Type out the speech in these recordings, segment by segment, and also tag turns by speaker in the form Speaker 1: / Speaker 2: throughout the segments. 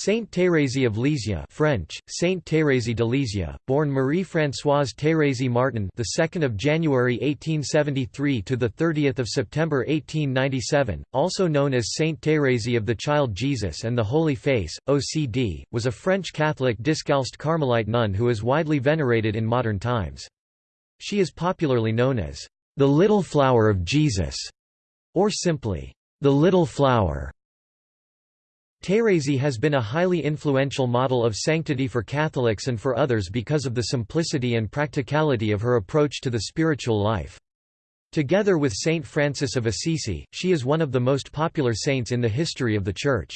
Speaker 1: Saint Thérèse of Lisieux French Saint Thérèse de Lisieux born Marie-Françoise Thérèse Martin the 2nd of January 1873 to the 30th of September 1897 also known as Saint Thérèse of the Child Jesus and the Holy Face OCD was a French Catholic Discalced Carmelite nun who is widely venerated in modern times. She is popularly known as the Little Flower of Jesus or simply the Little Flower Thérèse has been a highly influential model of sanctity for Catholics and for others because of the simplicity and practicality of her approach to the spiritual life. Together with Saint Francis of Assisi, she is one of the most popular saints in the history of the Church.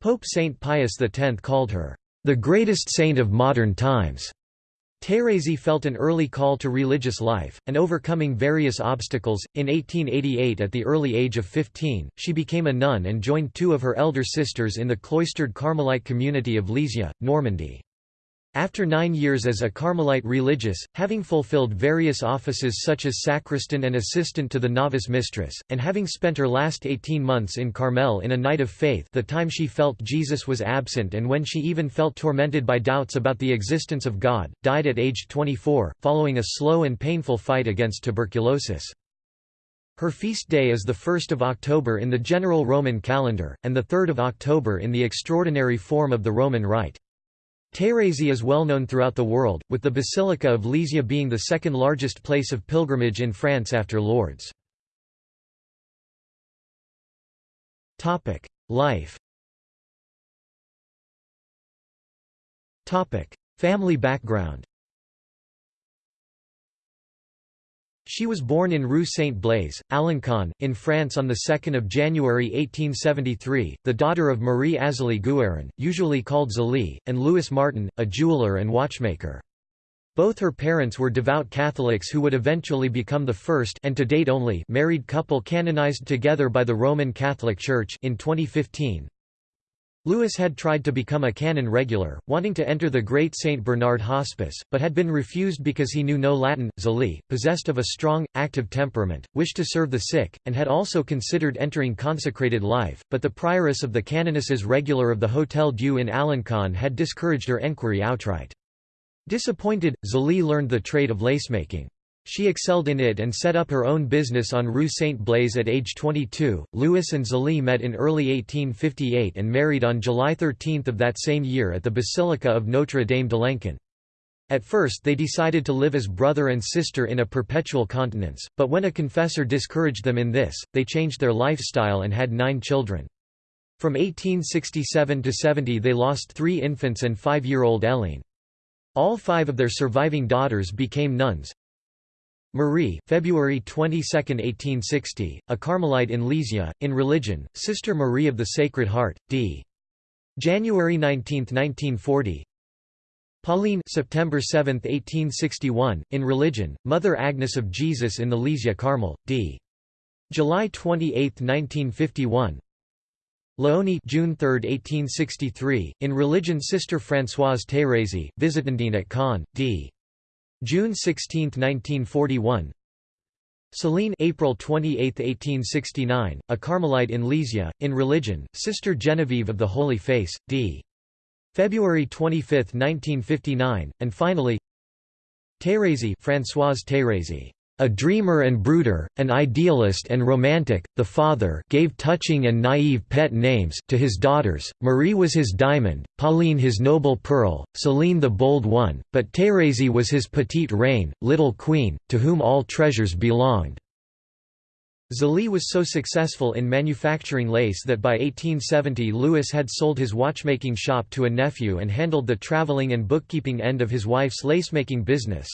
Speaker 1: Pope Saint Pius X called her, "...the greatest saint of modern times." Thérèse felt an early call to religious life, and overcoming various obstacles, in 1888 at the early age of 15, she became a nun and joined two of her elder sisters in the cloistered Carmelite community of Lisieux, Normandy. After nine years as a Carmelite religious, having fulfilled various offices such as sacristan and assistant to the novice mistress, and having spent her last 18 months in Carmel in a night of faith the time she felt Jesus was absent and when she even felt tormented by doubts about the existence of God, died at age 24, following a slow and painful fight against tuberculosis. Her feast day is the 1st of October in the general Roman calendar, and the 3rd of October in the extraordinary form of the Roman Rite. Thérèse is well known throughout the world, with the Basilica of Lisieux being the second largest place of pilgrimage in France after Lourdes. Life Family background She was born in Rue Saint-Blaise, Alencon, in France on 2 January 1873, the daughter of Marie Azalie Guérin, usually called Zélie, and Louis Martin, a jeweler and watchmaker. Both her parents were devout Catholics who would eventually become the first and to date only married couple canonized together by the Roman Catholic Church in 2015. Louis had tried to become a canon regular, wanting to enter the Great St. Bernard Hospice, but had been refused because he knew no Latin. Zélie, possessed of a strong, active temperament, wished to serve the sick, and had also considered entering consecrated life, but the prioress of the canonesses regular of the Hôtel Dieu in Alencon had discouraged her enquiry outright. Disappointed, Zélie learned the trade of lacemaking. She excelled in it and set up her own business on Rue Saint-Blaise at age 22. Louis and Zélie met in early 1858 and married on July 13 of that same year at the Basilica of Notre Dame de l'Encan. At first they decided to live as brother and sister in a perpetual continence, but when a confessor discouraged them in this, they changed their lifestyle and had nine children. From 1867 to 70 they lost three infants and five-year-old Hélène. All five of their surviving daughters became nuns, Marie February 22, 1860, a Carmelite in Lisieux, in religion, Sister Marie of the Sacred Heart, d. January 19, 1940 Pauline September 7, 1861, in religion, Mother Agnes of Jesus in the Lisieux Carmel, d. July 28, 1951 Léonie June 3, 1863, in religion Sister Françoise Thérèse, Visitandine at Caen, d. June 16, 1941 Celine April 28, 1869, a Carmelite in Lisieux, in religion, Sister Genevieve of the Holy Face, d. February 25, 1959, and finally Thérèse Françoise Thérèse a dreamer and brooder, an idealist and romantic, the father gave touching and naive pet names to his daughters, Marie was his diamond, Pauline his noble pearl, Celine the bold one, but Thérèse was his petite reine, little queen, to whom all treasures belonged. Zélie was so successful in manufacturing lace that by 1870 Louis had sold his watchmaking shop to a nephew and handled the traveling and bookkeeping end of his wife's lacemaking business.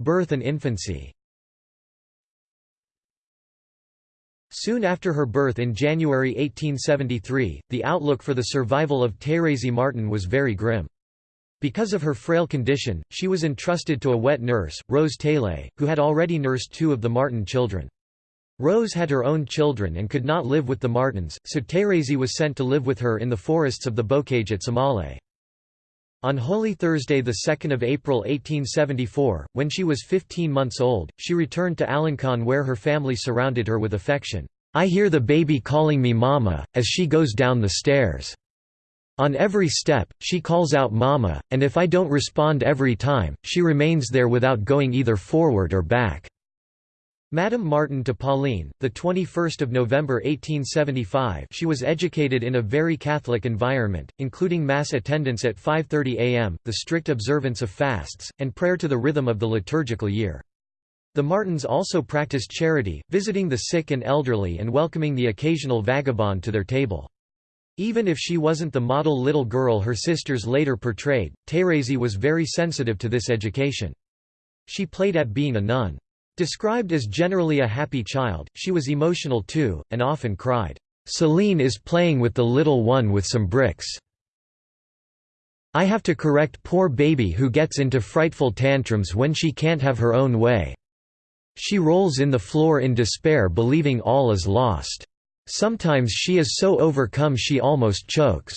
Speaker 1: Birth and infancy Soon after her birth in January 1873, the outlook for the survival of Thérèse Martin was very grim. Because of her frail condition, she was entrusted to a wet nurse, Rose Taillé, who had already nursed two of the Martin children. Rose had her own children and could not live with the Martins, so Thérèse was sent to live with her in the forests of the Bocage at Semallé. On Holy Thursday 2 April 1874, when she was 15 months old, she returned to Alencon where her family surrounded her with affection. I hear the baby calling me mama, as she goes down the stairs. On every step, she calls out mama, and if I don't respond every time, she remains there without going either forward or back. Madame Martin to Pauline, the 21st of November 1875. She was educated in a very Catholic environment, including mass attendance at 5:30 a.m., the strict observance of fasts, and prayer to the rhythm of the liturgical year. The Martins also practiced charity, visiting the sick and elderly and welcoming the occasional vagabond to their table. Even if she wasn't the model little girl her sisters later portrayed, Thérèse was very sensitive to this education. She played at being a nun. Described as generally a happy child, she was emotional too, and often cried, "'Celine is playing with the little one with some bricks. I have to correct poor baby who gets into frightful tantrums when she can't have her own way. She rolls in the floor in despair believing all is lost. Sometimes she is so overcome she almost chokes.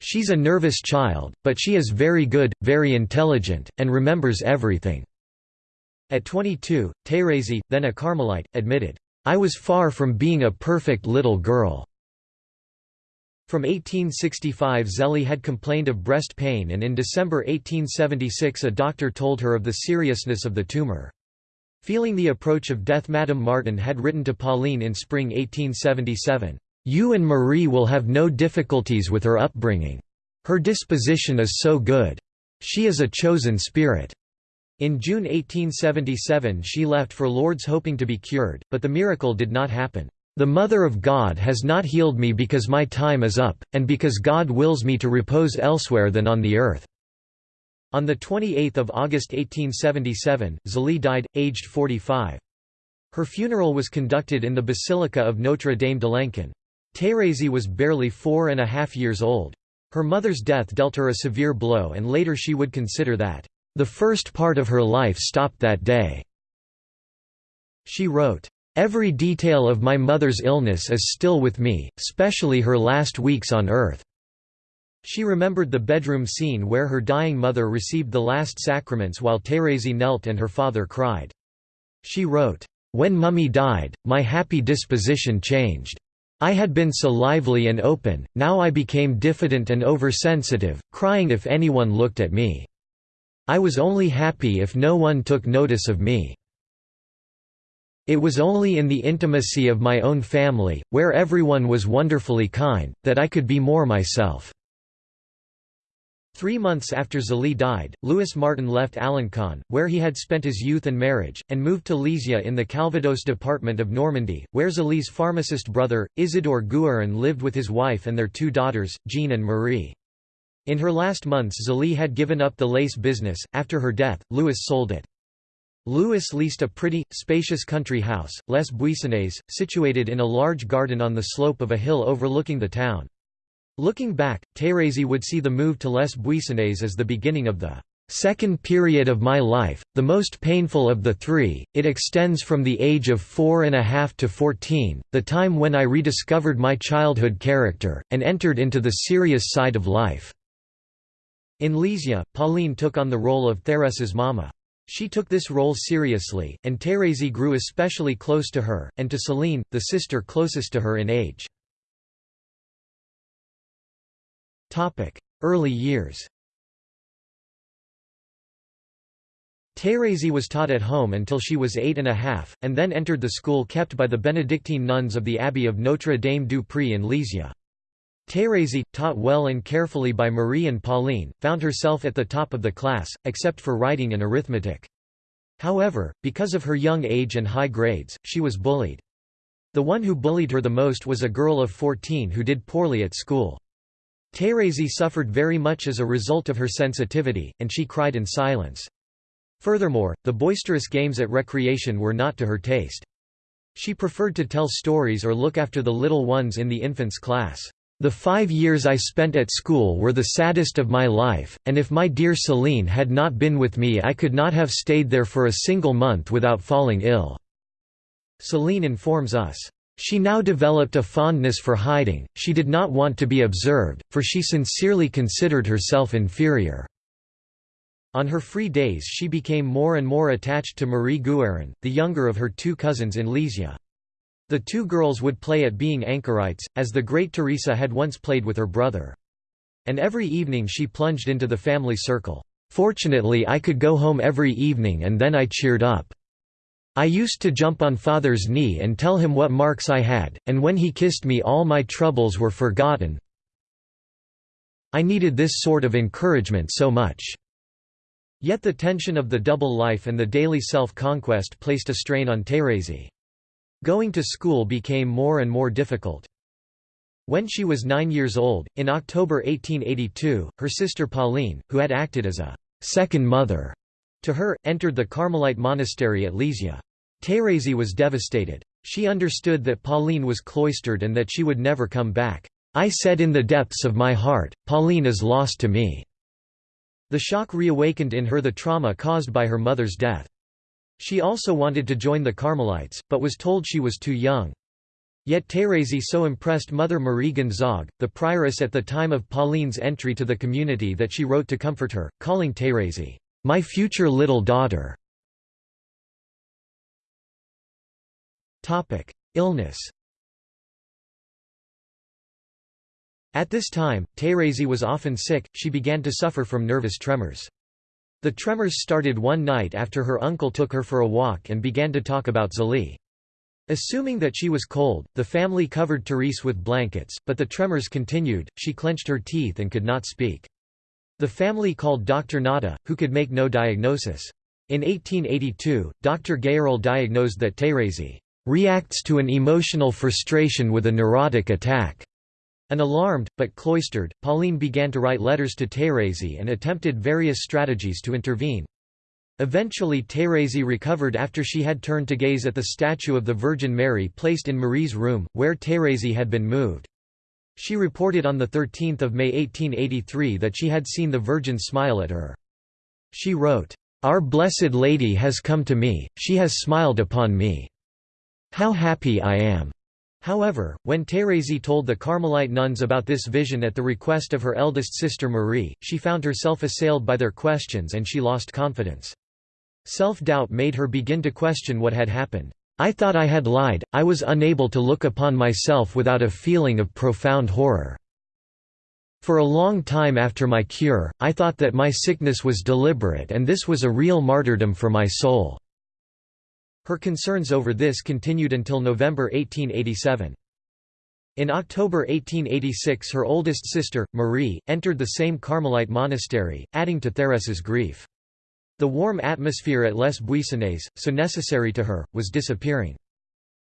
Speaker 1: She's a nervous child, but she is very good, very intelligent, and remembers everything." At 22, Thérèse, then a Carmelite, admitted, "'I was far from being a perfect little girl.'" From 1865 Zélie had complained of breast pain and in December 1876 a doctor told her of the seriousness of the tumor. Feeling the approach of death Madame Martin had written to Pauline in spring 1877, "'You and Marie will have no difficulties with her upbringing. Her disposition is so good. She is a chosen spirit.' In June 1877 she left for Lourdes hoping to be cured, but the miracle did not happen. The Mother of God has not healed me because my time is up, and because God wills me to repose elsewhere than on the earth." On 28 August 1877, Zélie died, aged 45. Her funeral was conducted in the Basilica of Notre Dame de Lençon. Thérèse was barely four and a half years old. Her mother's death dealt her a severe blow and later she would consider that, "...the first part of her life stopped that day." She wrote, "...every detail of my mother's illness is still with me, especially her last weeks on earth." She remembered the bedroom scene where her dying mother received the last sacraments while Thérèse knelt and her father cried. She wrote, "...when Mummy died, my happy disposition changed. I had been so lively and open, now I became diffident and oversensitive, crying if anyone looked at me. I was only happy if no one took notice of me. It was only in the intimacy of my own family, where everyone was wonderfully kind, that I could be more myself." Three months after Zélie died, Louis Martin left Alencon, where he had spent his youth and marriage, and moved to Lisieux in the Calvados department of Normandy, where Zélie's pharmacist brother, Isidore Guérin lived with his wife and their two daughters, Jean and Marie. In her last months Zélie had given up the lace business, after her death, Louis sold it. Louis leased a pretty, spacious country house, Les Buissonnets, situated in a large garden on the slope of a hill overlooking the town. Looking back, Thérèse would see the move to Les Buissonnets as the beginning of the second period of my life, the most painful of the three, it extends from the age of four and a half to fourteen, the time when I rediscovered my childhood character, and entered into the serious side of life." In Lisieux, Pauline took on the role of Thérèse's mama. She took this role seriously, and Thérèse grew especially close to her, and to Céline, the sister closest to her in age. Early years Thérèse was taught at home until she was eight and a half, and then entered the school kept by the Benedictine nuns of the Abbey of Notre Dame du Pré in Lisieux. Thérèse, taught well and carefully by Marie and Pauline, found herself at the top of the class, except for writing and arithmetic. However, because of her young age and high grades, she was bullied. The one who bullied her the most was a girl of 14 who did poorly at school. Thérèse suffered very much as a result of her sensitivity, and she cried in silence. Furthermore, the boisterous games at recreation were not to her taste. She preferred to tell stories or look after the little ones in the infants' class. The five years I spent at school were the saddest of my life, and if my dear Céline had not been with me I could not have stayed there for a single month without falling ill." Céline informs us. She now developed a fondness for hiding, she did not want to be observed, for she sincerely considered herself inferior. On her free days she became more and more attached to Marie Guérin, the younger of her two cousins in Lisieux. The two girls would play at being anchorites, as the great Teresa had once played with her brother. And every evening she plunged into the family circle. Fortunately I could go home every evening and then I cheered up. I used to jump on father's knee and tell him what marks I had, and when he kissed me all my troubles were forgotten. I needed this sort of encouragement so much. Yet the tension of the double life and the daily self-conquest placed a strain on Thérèse. Going to school became more and more difficult. When she was nine years old, in October 1882, her sister Pauline, who had acted as a second mother to her, entered the Carmelite monastery at Lisieux. Thérèse was devastated. She understood that Pauline was cloistered and that she would never come back. I said in the depths of my heart, Pauline is lost to me. The shock reawakened in her the trauma caused by her mother's death. She also wanted to join the Carmelites, but was told she was too young. Yet Thérèse so impressed Mother Marie Gonzague, the prioress at the time of Pauline's entry to the community that she wrote to comfort her, calling Thérèse, "'My future little daughter". Illness At this time, Thérèse was often sick, she began to suffer from nervous tremors. The tremors started one night after her uncle took her for a walk and began to talk about Zélie. Assuming that she was cold, the family covered Therese with blankets, but the tremors continued, she clenched her teeth and could not speak. The family called Dr. Notta, who could make no diagnosis. In 1882, Dr. Gayral diagnosed that Thérèse reacts to an emotional frustration with a neurotic attack. An alarmed, but cloistered, Pauline began to write letters to Thérèse and attempted various strategies to intervene. Eventually Thérèse recovered after she had turned to gaze at the statue of the Virgin Mary placed in Marie's room, where Thérèse had been moved. She reported on 13 May 1883 that she had seen the Virgin smile at her. She wrote, "'Our Blessed Lady has come to me, she has smiled upon me. How happy I am!' However, when Thérèse told the Carmelite nuns about this vision at the request of her eldest sister Marie, she found herself assailed by their questions and she lost confidence. Self-doubt made her begin to question what had happened. I thought I had lied, I was unable to look upon myself without a feeling of profound horror. For a long time after my cure, I thought that my sickness was deliberate and this was a real martyrdom for my soul. Her concerns over this continued until November 1887. In October 1886 her oldest sister, Marie, entered the same Carmelite monastery, adding to Therese's grief. The warm atmosphere at Les Buissonnets, so necessary to her, was disappearing.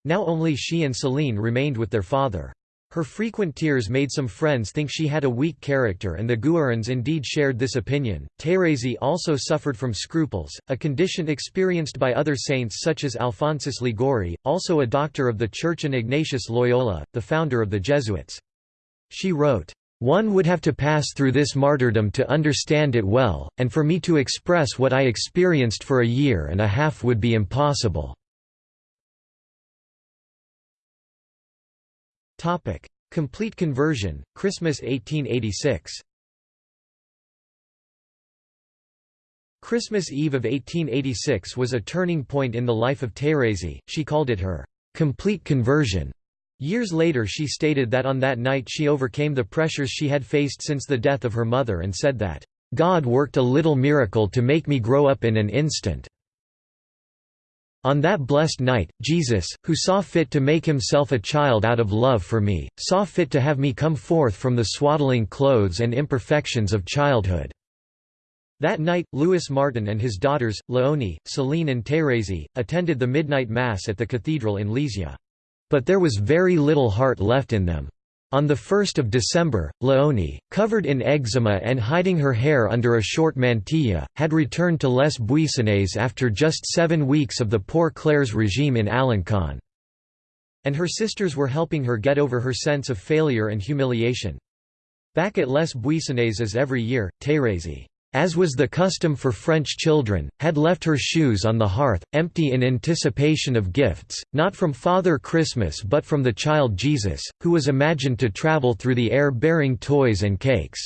Speaker 1: Now only she and Céline remained with their father. Her frequent tears made some friends think she had a weak character and the Guérins indeed shared this opinion. Thérèse also suffered from scruples, a condition experienced by other saints such as Alphonsus Liguori, also a doctor of the Church and Ignatius Loyola, the founder of the Jesuits. She wrote, "...one would have to pass through this martyrdom to understand it well, and for me to express what I experienced for a year and a half would be impossible." Topic: Complete conversion, Christmas 1886. Christmas Eve of 1886 was a turning point in the life of Thérèse, she called it her complete conversion. Years later she stated that on that night she overcame the pressures she had faced since the death of her mother and said that, "...God worked a little miracle to make me grow up in an instant." On that blessed night, Jesus, who saw fit to make himself a child out of love for me, saw fit to have me come forth from the swaddling clothes and imperfections of childhood." That night, Louis Martin and his daughters, Léonie, Céline and Thérèse, attended the midnight mass at the cathedral in Lisieux. But there was very little heart left in them. On 1 December, Léonie, covered in eczema and hiding her hair under a short mantilla, had returned to Les Buissonnets after just seven weeks of the Poor Clares' regime in Alencon. And her sisters were helping her get over her sense of failure and humiliation. Back at Les Buissonnets as every year, Thérèse as was the custom for French children, had left her shoes on the hearth, empty in anticipation of gifts, not from Father Christmas but from the child Jesus, who was imagined to travel through the air bearing toys and cakes.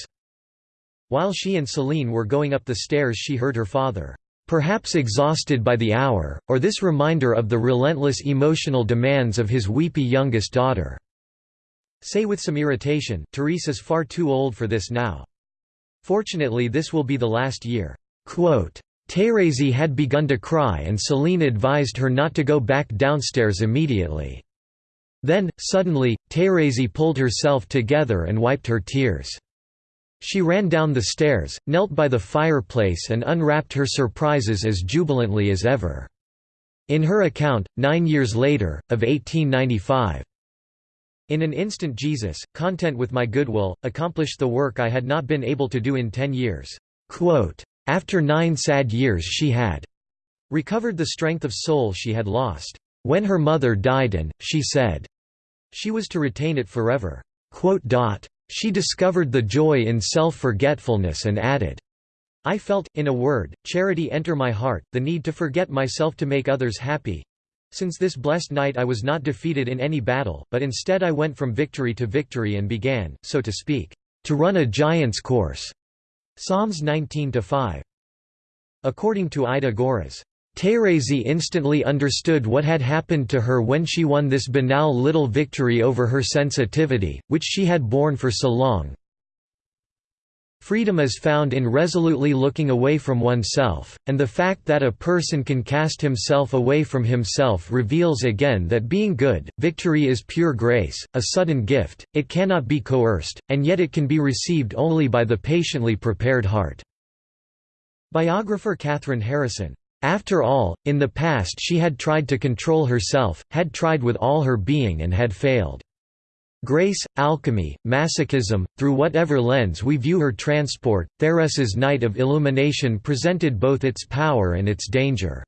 Speaker 1: While she and Céline were going up the stairs she heard her father, perhaps exhausted by the hour, or this reminder of the relentless emotional demands of his weepy youngest daughter. Say with some irritation, Therese is far too old for this now. Fortunately this will be the last year. Quote, Thérèse had begun to cry and Céline advised her not to go back downstairs immediately. Then, suddenly, Thérèse pulled herself together and wiped her tears. She ran down the stairs, knelt by the fireplace and unwrapped her surprises as jubilantly as ever. In her account, nine years later, of 1895, in an instant Jesus, content with my goodwill, accomplished the work I had not been able to do in ten years. Quote, After nine sad years she had recovered the strength of soul she had lost. When her mother died and, she said, she was to retain it forever. She discovered the joy in self-forgetfulness and added, I felt, in a word, charity enter my heart, the need to forget myself to make others happy, since this blessed night I was not defeated in any battle, but instead I went from victory to victory and began, so to speak, to run a giant's course. Psalms 19-5. According to Ida Görres, Thérèse instantly understood what had happened to her when she won this banal little victory over her sensitivity, which she had borne for so long, Freedom is found in resolutely looking away from oneself, and the fact that a person can cast himself away from himself reveals again that being good, victory is pure grace, a sudden gift, it cannot be coerced, and yet it can be received only by the patiently prepared heart." Biographer Kathryn Harrison after all, in the past she had tried to control herself, had tried with all her being and had failed. Grace, alchemy, masochism, through whatever lens we view her transport, Therese's night of illumination presented both its power and its danger.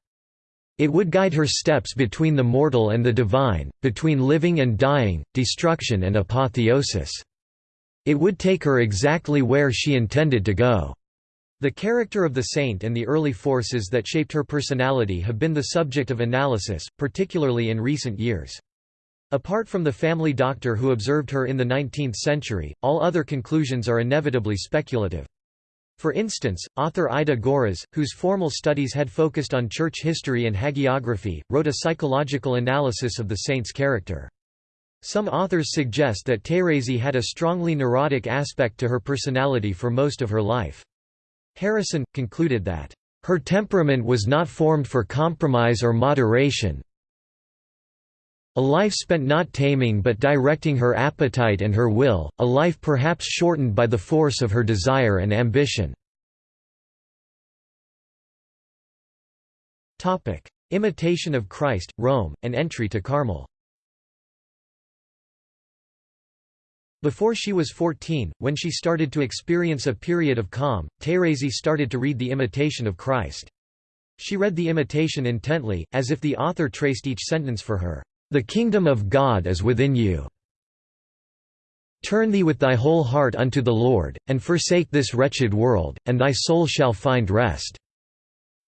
Speaker 1: It would guide her steps between the mortal and the divine, between living and dying, destruction and apotheosis. It would take her exactly where she intended to go. The character of the saint and the early forces that shaped her personality have been the subject of analysis, particularly in recent years. Apart from the family doctor who observed her in the 19th century, all other conclusions are inevitably speculative. For instance, author Ida Görres, whose formal studies had focused on church history and hagiography, wrote a psychological analysis of the saint's character. Some authors suggest that Thérèse had a strongly neurotic aspect to her personality for most of her life. Harrison, concluded that, "...her temperament was not formed for compromise or moderation, a life spent not taming but directing her appetite and her will, a life perhaps shortened by the force of her desire and ambition. Imitation of Christ, Rome, and entry to Carmel Before she was 14, when she started to experience a period of calm, Thérèse started to read The Imitation of Christ. She read the imitation intently, as if the author traced each sentence for her. The kingdom of God is within you. Turn thee with thy whole heart unto the Lord, and forsake this wretched world, and thy soul shall find rest."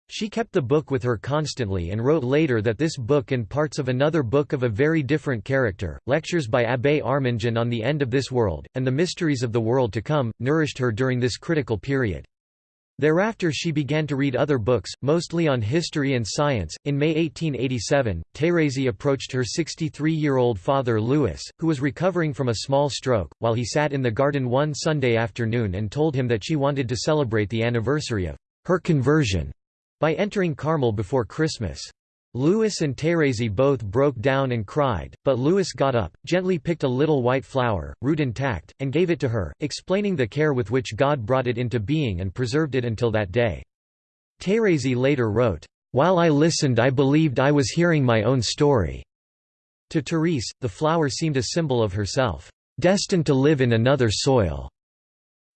Speaker 1: She kept the book with her constantly and wrote later that this book and parts of another book of a very different character, lectures by Abbé Arminjon on the end of this world, and the mysteries of the world to come, nourished her during this critical period. Thereafter she began to read other books, mostly on history and science. In May 1887, Thérèse approached her 63-year-old father Louis, who was recovering from a small stroke, while he sat in the garden one Sunday afternoon and told him that she wanted to celebrate the anniversary of her conversion by entering Carmel before Christmas. Louis and Thérèse both broke down and cried, but Louis got up, gently picked a little white flower, root intact, and gave it to her, explaining the care with which God brought it into being and preserved it until that day. Thérèse later wrote, "...while I listened I believed I was hearing my own story." To Therese, the flower seemed a symbol of herself, "...destined to live in another soil."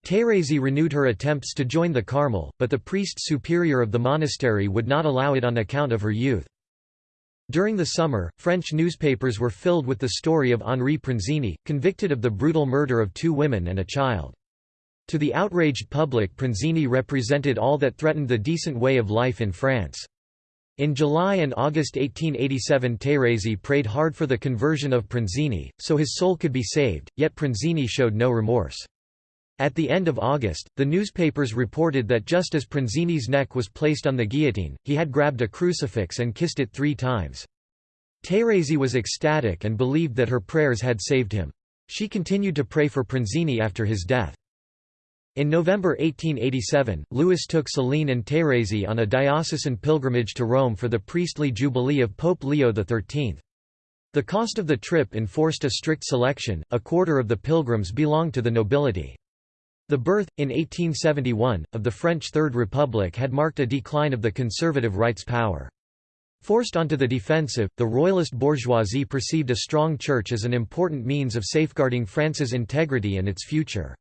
Speaker 1: Thérèse renewed her attempts to join the Carmel, but the priest superior of the monastery would not allow it on account of her youth. During the summer, French newspapers were filled with the story of Henri Pranzini, convicted of the brutal murder of two women and a child. To the outraged public Pranzini represented all that threatened the decent way of life in France. In July and August 1887 Thérèse prayed hard for the conversion of Pranzini, so his soul could be saved, yet Pranzini showed no remorse. At the end of August, the newspapers reported that just as Pranzini's neck was placed on the guillotine, he had grabbed a crucifix and kissed it three times. Thérèse was ecstatic and believed that her prayers had saved him. She continued to pray for Pranzini after his death. In November 1887, Louis took Celine and Thérèse on a diocesan pilgrimage to Rome for the priestly jubilee of Pope Leo XIII. The cost of the trip enforced a strict selection, a quarter of the pilgrims belonged to the nobility. The birth, in 1871, of the French Third Republic had marked a decline of the conservative right's power. Forced onto the defensive, the royalist bourgeoisie perceived a strong church as an important means of safeguarding France's integrity and its future.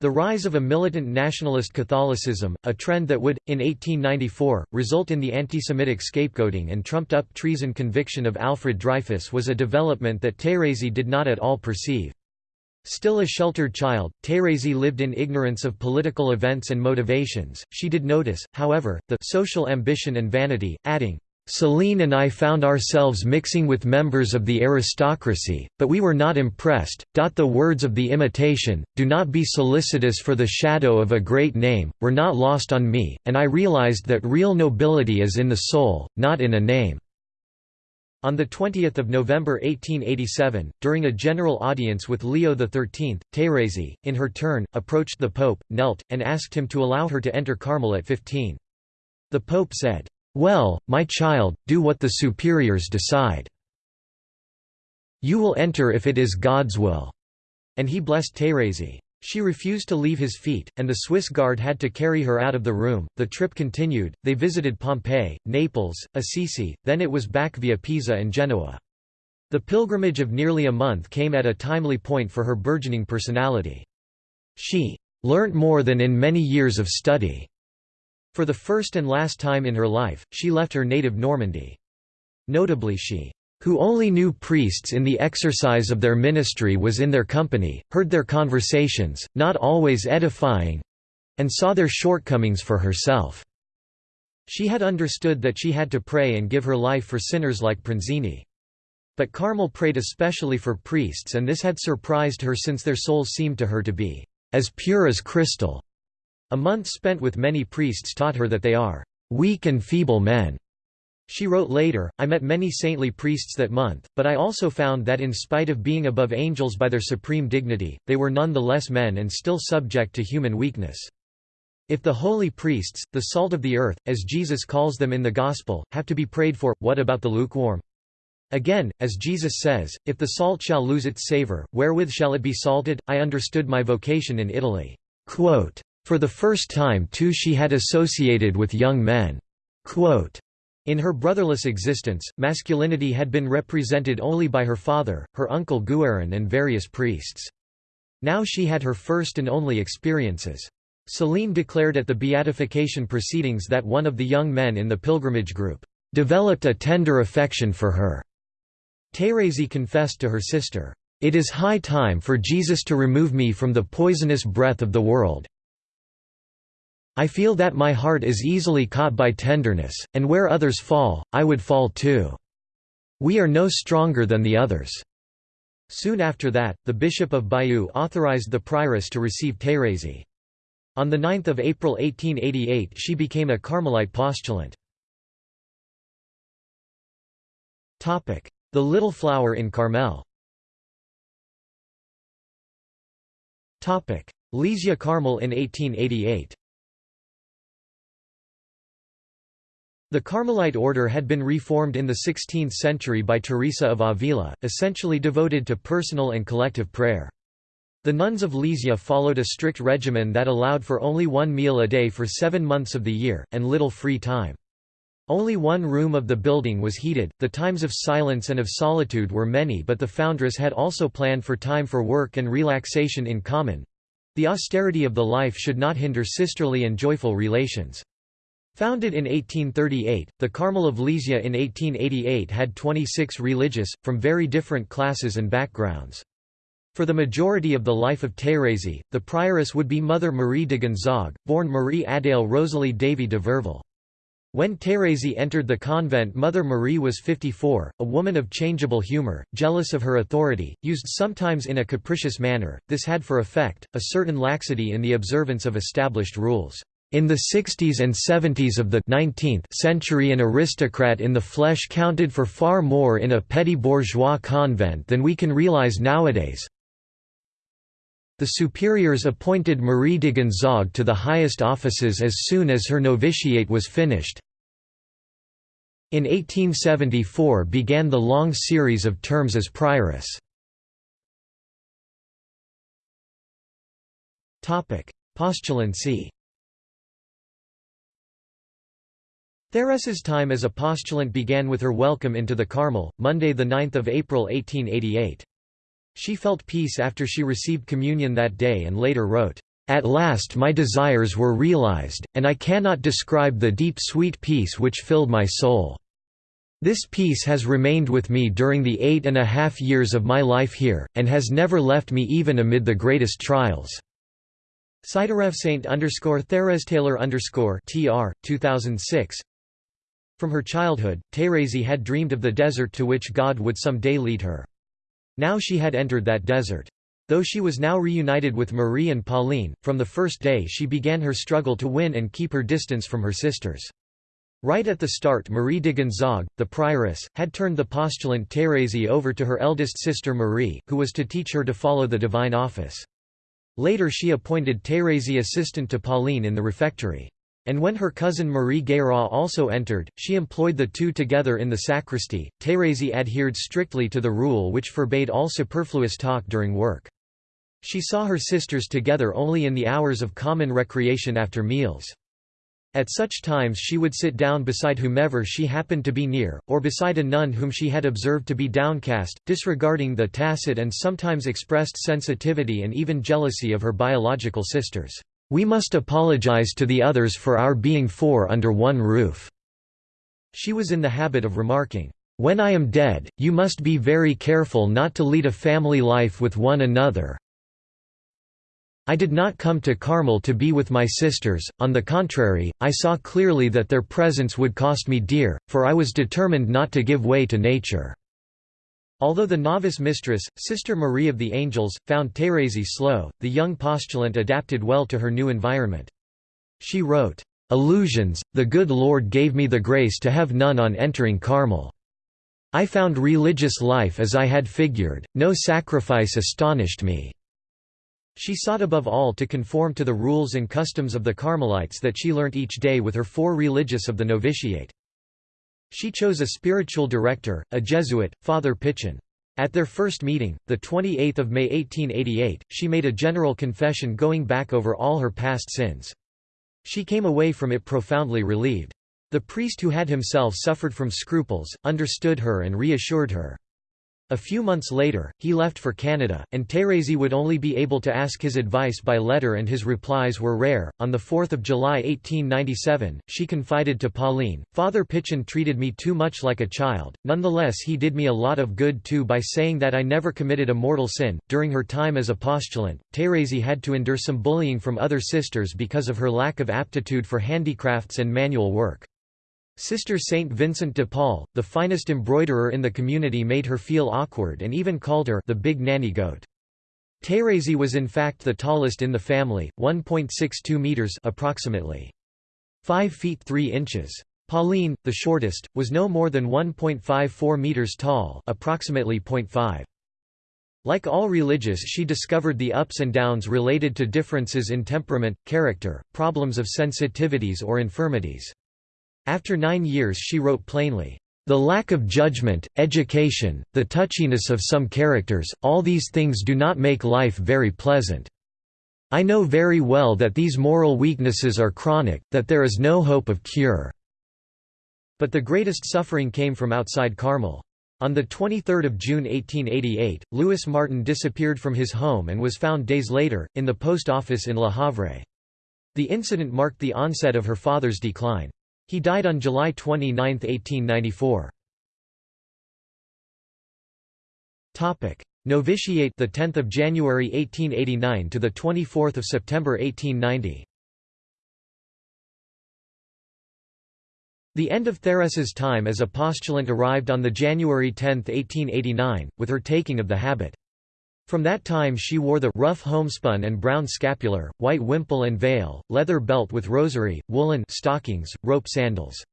Speaker 1: The rise of a militant nationalist Catholicism, a trend that would, in 1894, result in the anti-Semitic scapegoating and trumped-up treason conviction of Alfred Dreyfus was a development that Thérèse did not at all perceive. Still a sheltered child, Thérèse lived in ignorance of political events and motivations. She did notice, however, the social ambition and vanity, adding, Celine and I found ourselves mixing with members of the aristocracy, but we were not impressed. The words of the imitation, do not be solicitous for the shadow of a great name, were not lost on me, and I realized that real nobility is in the soul, not in a name. On 20 November 1887, during a general audience with Leo XIII, Thérèse, in her turn, approached the Pope, knelt, and asked him to allow her to enter Carmel at 15. The Pope said, "'Well, my child, do what the superiors decide. You will enter if it is God's will." And he blessed Thérèse. She refused to leave his feet, and the Swiss guard had to carry her out of the room. The trip continued, they visited Pompeii, Naples, Assisi, then it was back via Pisa and Genoa. The pilgrimage of nearly a month came at a timely point for her burgeoning personality. She learnt more than in many years of study. For the first and last time in her life, she left her native Normandy. Notably she who only knew priests in the exercise of their ministry was in their company, heard their conversations, not always edifying—and saw their shortcomings for herself. She had understood that she had to pray and give her life for sinners like Pranzini. But Carmel prayed especially for priests and this had surprised her since their souls seemed to her to be as pure as crystal. A month spent with many priests taught her that they are weak and feeble men, she wrote later, I met many saintly priests that month, but I also found that in spite of being above angels by their supreme dignity, they were none the less men and still subject to human weakness. If the holy priests, the salt of the earth, as Jesus calls them in the Gospel, have to be prayed for, what about the lukewarm? Again, as Jesus says, if the salt shall lose its savor, wherewith shall it be salted? I understood my vocation in Italy. Quote, For the first time too she had associated with young men. Quote, in her brotherless existence, masculinity had been represented only by her father, her uncle Guerin and various priests. Now she had her first and only experiences. Celine declared at the beatification proceedings that one of the young men in the pilgrimage group, "...developed a tender affection for her." Thérèse confessed to her sister, "...it is high time for Jesus to remove me from the poisonous breath of the world, I feel that my heart is easily caught by tenderness, and where others fall, I would fall too. We are no stronger than the others." Soon after that, the Bishop of Bayeux authorized the prioress to receive Thérèse. On 9 April 1888 she became a Carmelite postulant. The Little Flower in Carmel Lisieux Carmel in 1888 The Carmelite order had been reformed in the 16th century by Teresa of Avila, essentially devoted to personal and collective prayer. The nuns of Lisieux followed a strict regimen that allowed for only one meal a day for seven months of the year, and little free time. Only one room of the building was heated, the times of silence and of solitude were many but the foundress had also planned for time for work and relaxation in common. The austerity of the life should not hinder sisterly and joyful relations. Founded in 1838, the Carmel of Lisieux in 1888 had 26 religious, from very different classes and backgrounds. For the majority of the life of Thérèse, the prioress would be Mother Marie de Gonzague, born Marie Adèle Rosalie Davy de Virville. When Thérèse entered the convent Mother Marie was 54, a woman of changeable humor, jealous of her authority, used sometimes in a capricious manner, this had for effect, a certain laxity in the observance of established rules. In the 60s and 70s of the 19th century an aristocrat in the flesh counted for far more in a petty bourgeois convent than we can realize nowadays. The superiors appointed Marie de Gonzague to the highest offices as soon as her novitiate was finished. In 1874 began the long series of terms as prioress. Postulancy Thérèse's time as a postulant began with her welcome into the Carmel, Monday 9 April 1888. She felt peace after she received communion that day and later wrote, "...at last my desires were realized, and I cannot describe the deep sweet peace which filled my soul. This peace has remained with me during the eight and a half years of my life here, and has never left me even amid the greatest trials." Siderev Saint underscore underscore TR, 2006 from her childhood, Thérèse had dreamed of the desert to which God would some day lead her. Now she had entered that desert. Though she was now reunited with Marie and Pauline, from the first day she began her struggle to win and keep her distance from her sisters. Right at the start Marie de Gonzague, the prioress, had turned the postulant Thérèse over to her eldest sister Marie, who was to teach her to follow the divine office. Later she appointed Thérèse assistant to Pauline in the refectory. And when her cousin Marie Guérin also entered, she employed the two together in the sacristy. Thérèse adhered strictly to the rule which forbade all superfluous talk during work. She saw her sisters together only in the hours of common recreation after meals. At such times she would sit down beside whomever she happened to be near, or beside a nun whom she had observed to be downcast, disregarding the tacit and sometimes expressed sensitivity and even jealousy of her biological sisters. We must apologize to the others for our being four under one roof." She was in the habit of remarking, "'When I am dead, you must be very careful not to lead a family life with one another. I did not come to Carmel to be with my sisters, on the contrary, I saw clearly that their presence would cost me dear, for I was determined not to give way to nature." Although the novice mistress, Sister Marie of the Angels, found Thérèse slow, the young postulant adapted well to her new environment. She wrote, "'Illusions, the good Lord gave me the grace to have none on entering Carmel. I found religious life as I had figured, no sacrifice astonished me." She sought above all to conform to the rules and customs of the Carmelites that she learnt each day with her four religious of the novitiate. She chose a spiritual director, a Jesuit, Father Pichon. At their first meeting, 28 May 1888, she made a general confession going back over all her past sins. She came away from it profoundly relieved. The priest who had himself suffered from scruples, understood her and reassured her. A few months later, he left for Canada, and Thérèse would only be able to ask his advice by letter and his replies were rare. On 4 July 1897, she confided to Pauline, Father Pichon treated me too much like a child, nonetheless he did me a lot of good too by saying that I never committed a mortal sin. During her time as a postulant, Thérèse had to endure some bullying from other sisters because of her lack of aptitude for handicrafts and manual work. Sister Saint Vincent de Paul, the finest embroiderer in the community made her feel awkward and even called her the big nanny goat. Thérèse was in fact the tallest in the family, 1.62 meters approximately 5 feet 3 inches. Pauline, the shortest, was no more than 1.54 meters tall, approximately 0.5. Like all religious she discovered the ups and downs related to differences in temperament, character, problems of sensitivities or infirmities. After nine years she wrote plainly, "...the lack of judgment, education, the touchiness of some characters, all these things do not make life very pleasant. I know very well that these moral weaknesses are chronic, that there is no hope of cure." But the greatest suffering came from outside Carmel. On 23 June 1888, Louis Martin disappeared from his home and was found days later, in the post office in Le Havre. The incident marked the onset of her father's decline. He died on July 29, 1894. Topic: Novitiate the 10th of January 1889 to the 24th of September 1890. The end of Therese's time as a postulant arrived on the January 10, 1889, with her taking of the habit. From that time she wore the rough homespun and brown scapular, white wimple and veil, leather belt with rosary, woolen stockings, rope sandals.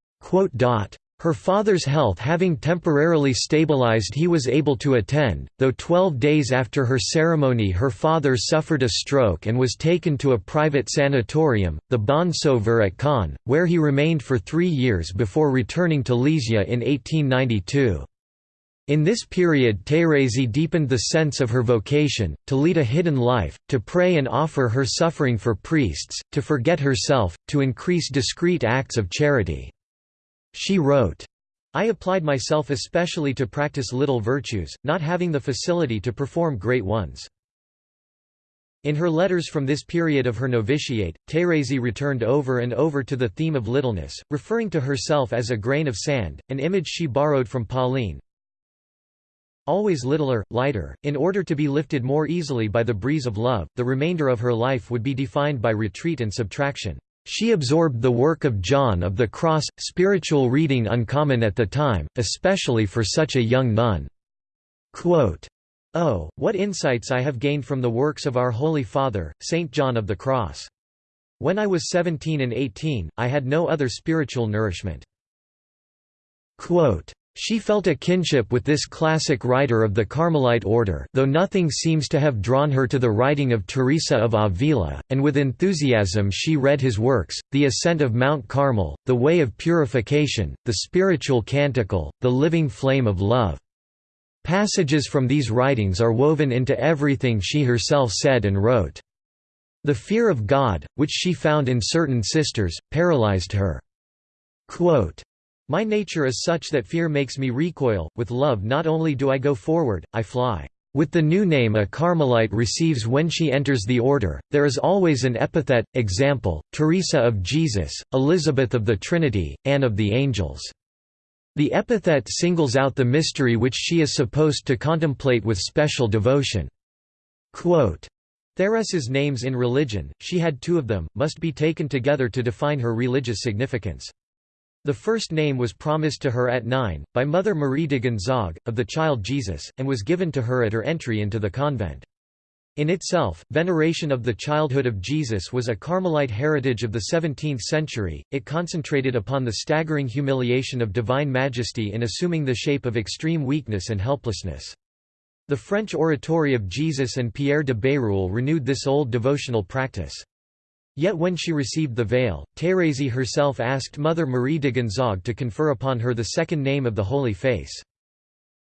Speaker 1: Her father's health having temporarily stabilized he was able to attend, though twelve days after her ceremony her father suffered a stroke and was taken to a private sanatorium, the Bon at Caen, where he remained for three years before returning to Lisieux in 1892. In this period Thérèse deepened the sense of her vocation, to lead a hidden life, to pray and offer her suffering for priests, to forget herself, to increase discreet acts of charity. She wrote, I applied myself especially to practice little virtues, not having the facility to perform great ones. In her letters from this period of her novitiate, Thérèse returned over and over to the theme of littleness, referring to herself as a grain of sand, an image she borrowed from Pauline. Always littler, lighter, in order to be lifted more easily by the breeze of love, the remainder of her life would be defined by retreat and subtraction. She absorbed the work of John of the Cross, spiritual reading uncommon at the time, especially for such a young nun. Quote, oh, what insights I have gained from the works of our Holy Father, Saint John of the Cross. When I was 17 and 18, I had no other spiritual nourishment. Quote, she felt a kinship with this classic writer of the Carmelite order though nothing seems to have drawn her to the writing of Teresa of Avila, and with enthusiasm she read his works, The Ascent of Mount Carmel, The Way of Purification, The Spiritual Canticle, The Living Flame of Love. Passages from these writings are woven into everything she herself said and wrote. The fear of God, which she found in certain sisters, paralyzed her. Quote, my nature is such that fear makes me recoil, with love not only do I go forward, I fly. With the new name a Carmelite receives when she enters the order, there is always an epithet, example, Teresa of Jesus, Elizabeth of the Trinity, Anne of the Angels. The epithet singles out the mystery which she is supposed to contemplate with special devotion. Quote, Therese's names in religion, she had two of them, must be taken together to define her religious significance. The first name was promised to her at nine, by Mother Marie de Gonzague, of the child Jesus, and was given to her at her entry into the convent. In itself, veneration of the childhood of Jesus was a Carmelite heritage of the 17th century, it concentrated upon the staggering humiliation of divine majesty in assuming the shape of extreme weakness and helplessness. The French oratory of Jesus and Pierre de Bérulle renewed this old devotional practice. Yet when she received the veil, Thérèse herself asked Mother Marie de Gonzague to confer upon her the second name of the Holy Face.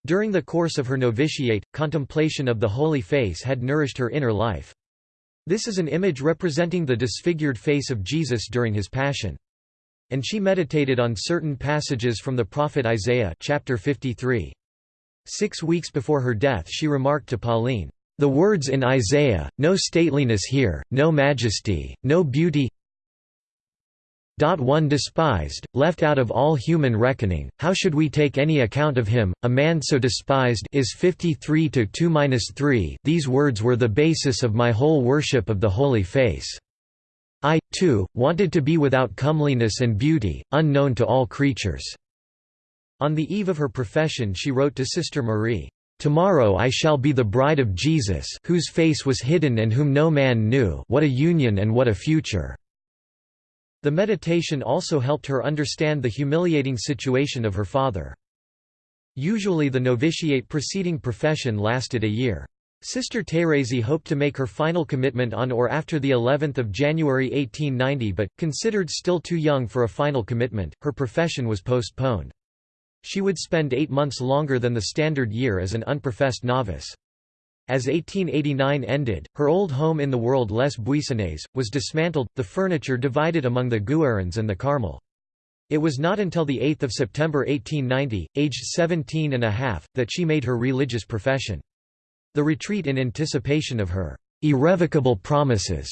Speaker 1: During the course of her novitiate, contemplation of the Holy Face had nourished her inner life. This is an image representing the disfigured face of Jesus during his passion. And she meditated on certain passages from the prophet Isaiah chapter 53. Six weeks before her death she remarked to Pauline, the words in Isaiah, no stateliness here, no majesty, no beauty one despised, left out of all human reckoning, how should we take any account of him, a man so despised is 53 to 2-3 These words were the basis of my whole worship of the Holy Face. I, too, wanted to be without comeliness and beauty, unknown to all creatures." On the eve of her profession she wrote to Sister Marie, Tomorrow I shall be the bride of Jesus whose face was hidden and whom no man knew what a union and what a future." The meditation also helped her understand the humiliating situation of her father. Usually the novitiate preceding profession lasted a year. Sister Thérèse hoped to make her final commitment on or after the 11th of January 1890 but, considered still too young for a final commitment, her profession was postponed. She would spend eight months longer than the standard year as an unprofessed novice. As 1889 ended, her old home in the world Les Buissonnets, was dismantled, the furniture divided among the Guérins and the Carmel. It was not until 8 September 1890, aged 17 and a half, that she made her religious profession. The retreat in anticipation of her irrevocable promises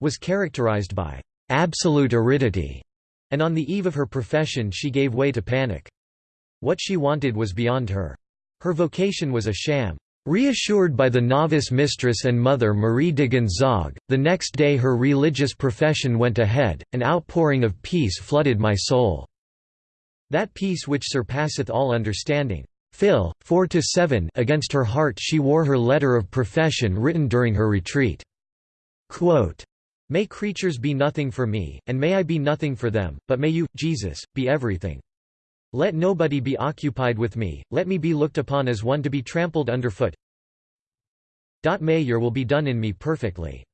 Speaker 1: was characterized by absolute aridity, and on the eve of her profession she gave way to panic. What she wanted was beyond her. Her vocation was a sham. Reassured by the novice mistress and mother Marie de Gonzague, the next day her religious profession went ahead, an outpouring of peace flooded my soul. That peace which surpasseth all understanding. Phil, 4 to 7 Against her heart she wore her letter of profession written during her retreat. Quote, May creatures be nothing for me, and may I be nothing for them, but may you, Jesus, be everything. Let nobody be occupied with me, let me be looked upon as one to be trampled underfoot. May your will be done in me perfectly.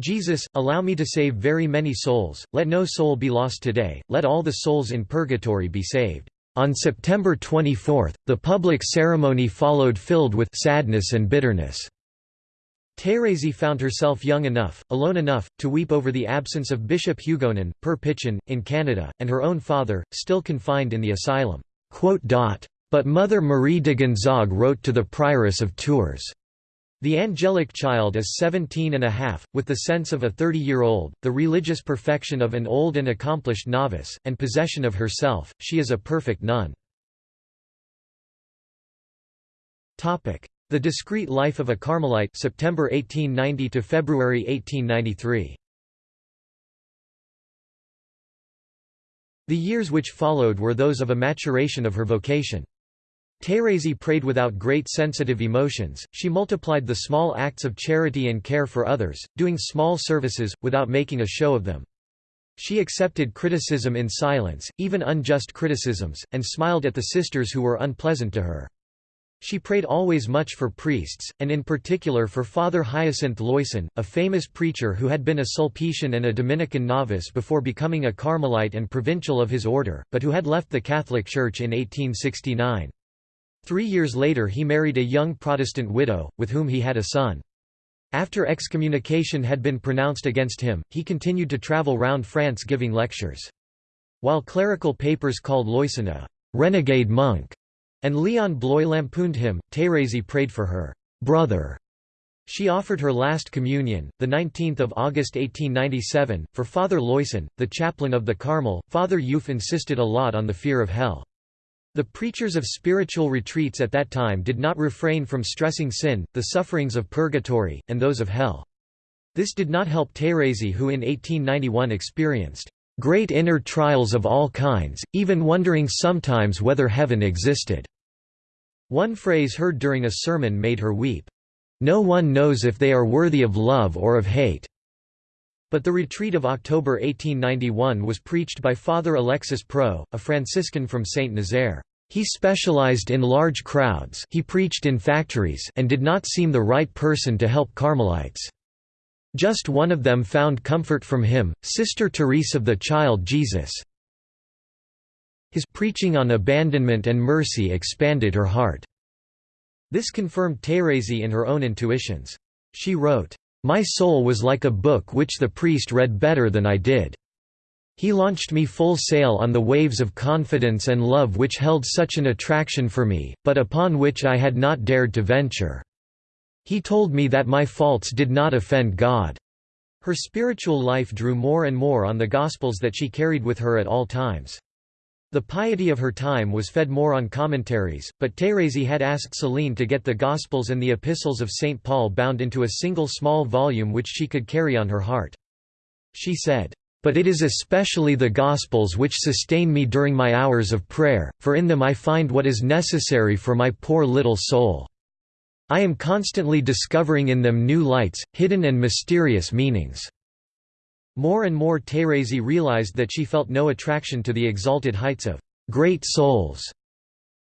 Speaker 1: Jesus, allow me to save very many souls, let no soul be lost today, let all the souls in purgatory be saved. On September 24, the public ceremony followed filled with sadness and bitterness. Thérèse found herself young enough, alone enough, to weep over the absence of Bishop Hugonin, Père Pichon, in Canada, and her own father, still confined in the asylum. But Mother Marie de Gonzague wrote to the Prioress of Tours, the angelic child is seventeen and a half, with the sense of a thirty-year-old, the religious perfection of an old and accomplished novice, and possession of herself, she is a perfect nun. The Discreet Life of a Carmelite September 1890 to February 1893. The years which followed were those of a maturation of her vocation. Thérèse prayed without great sensitive emotions, she multiplied the small acts of charity and care for others, doing small services, without making a show of them. She accepted criticism in silence, even unjust criticisms, and smiled at the sisters who were unpleasant to her. She prayed always much for priests, and in particular for Father Hyacinthe Loyson, a famous preacher who had been a Sulpician and a Dominican novice before becoming a Carmelite and provincial of his order, but who had left the Catholic Church in 1869. Three years later he married a young Protestant widow, with whom he had a son. After excommunication had been pronounced against him, he continued to travel round France giving lectures. While clerical papers called Loyson a «renegade monk» and Leon Bloy lampooned him, Thérèse prayed for her «brother» She offered her last communion, 19 August 1897, for Father Loyson, the chaplain of the Carmel. Father Youf insisted a lot on the fear of hell. The preachers of spiritual retreats at that time did not refrain from stressing sin, the sufferings of purgatory, and those of hell. This did not help Thérèse who in 1891 experienced great inner trials of all kinds, even wondering sometimes whether heaven existed." One phrase heard during a sermon made her weep. No one knows if they are worthy of love or of hate. But the retreat of October 1891 was preached by Father Alexis Prou, a Franciscan from Saint Nazaire. He specialized in large crowds he preached in factories and did not seem the right person to help Carmelites. Just one of them found comfort from him, Sister Therese of the Child Jesus. His preaching on abandonment and mercy expanded her heart. This confirmed Thérèse in her own intuitions. She wrote, my soul was like a book which the priest read better than I did. He launched me full sail on the waves of confidence and love which held such an attraction for me, but upon which I had not dared to venture. He told me that my faults did not offend God. Her spiritual life drew more and more on the Gospels that she carried with her at all times. The piety of her time was fed more on commentaries, but Thérèse had asked Céline to get the Gospels and the Epistles of St. Paul bound into a single small volume which she could carry on her heart. She said, "...but it is especially the Gospels which sustain me during my hours of prayer, for in them I find what is necessary for my poor little soul. I am constantly discovering in them new lights, hidden and mysterious meanings." More and more Thérèse realized that she felt no attraction to the exalted heights of great souls.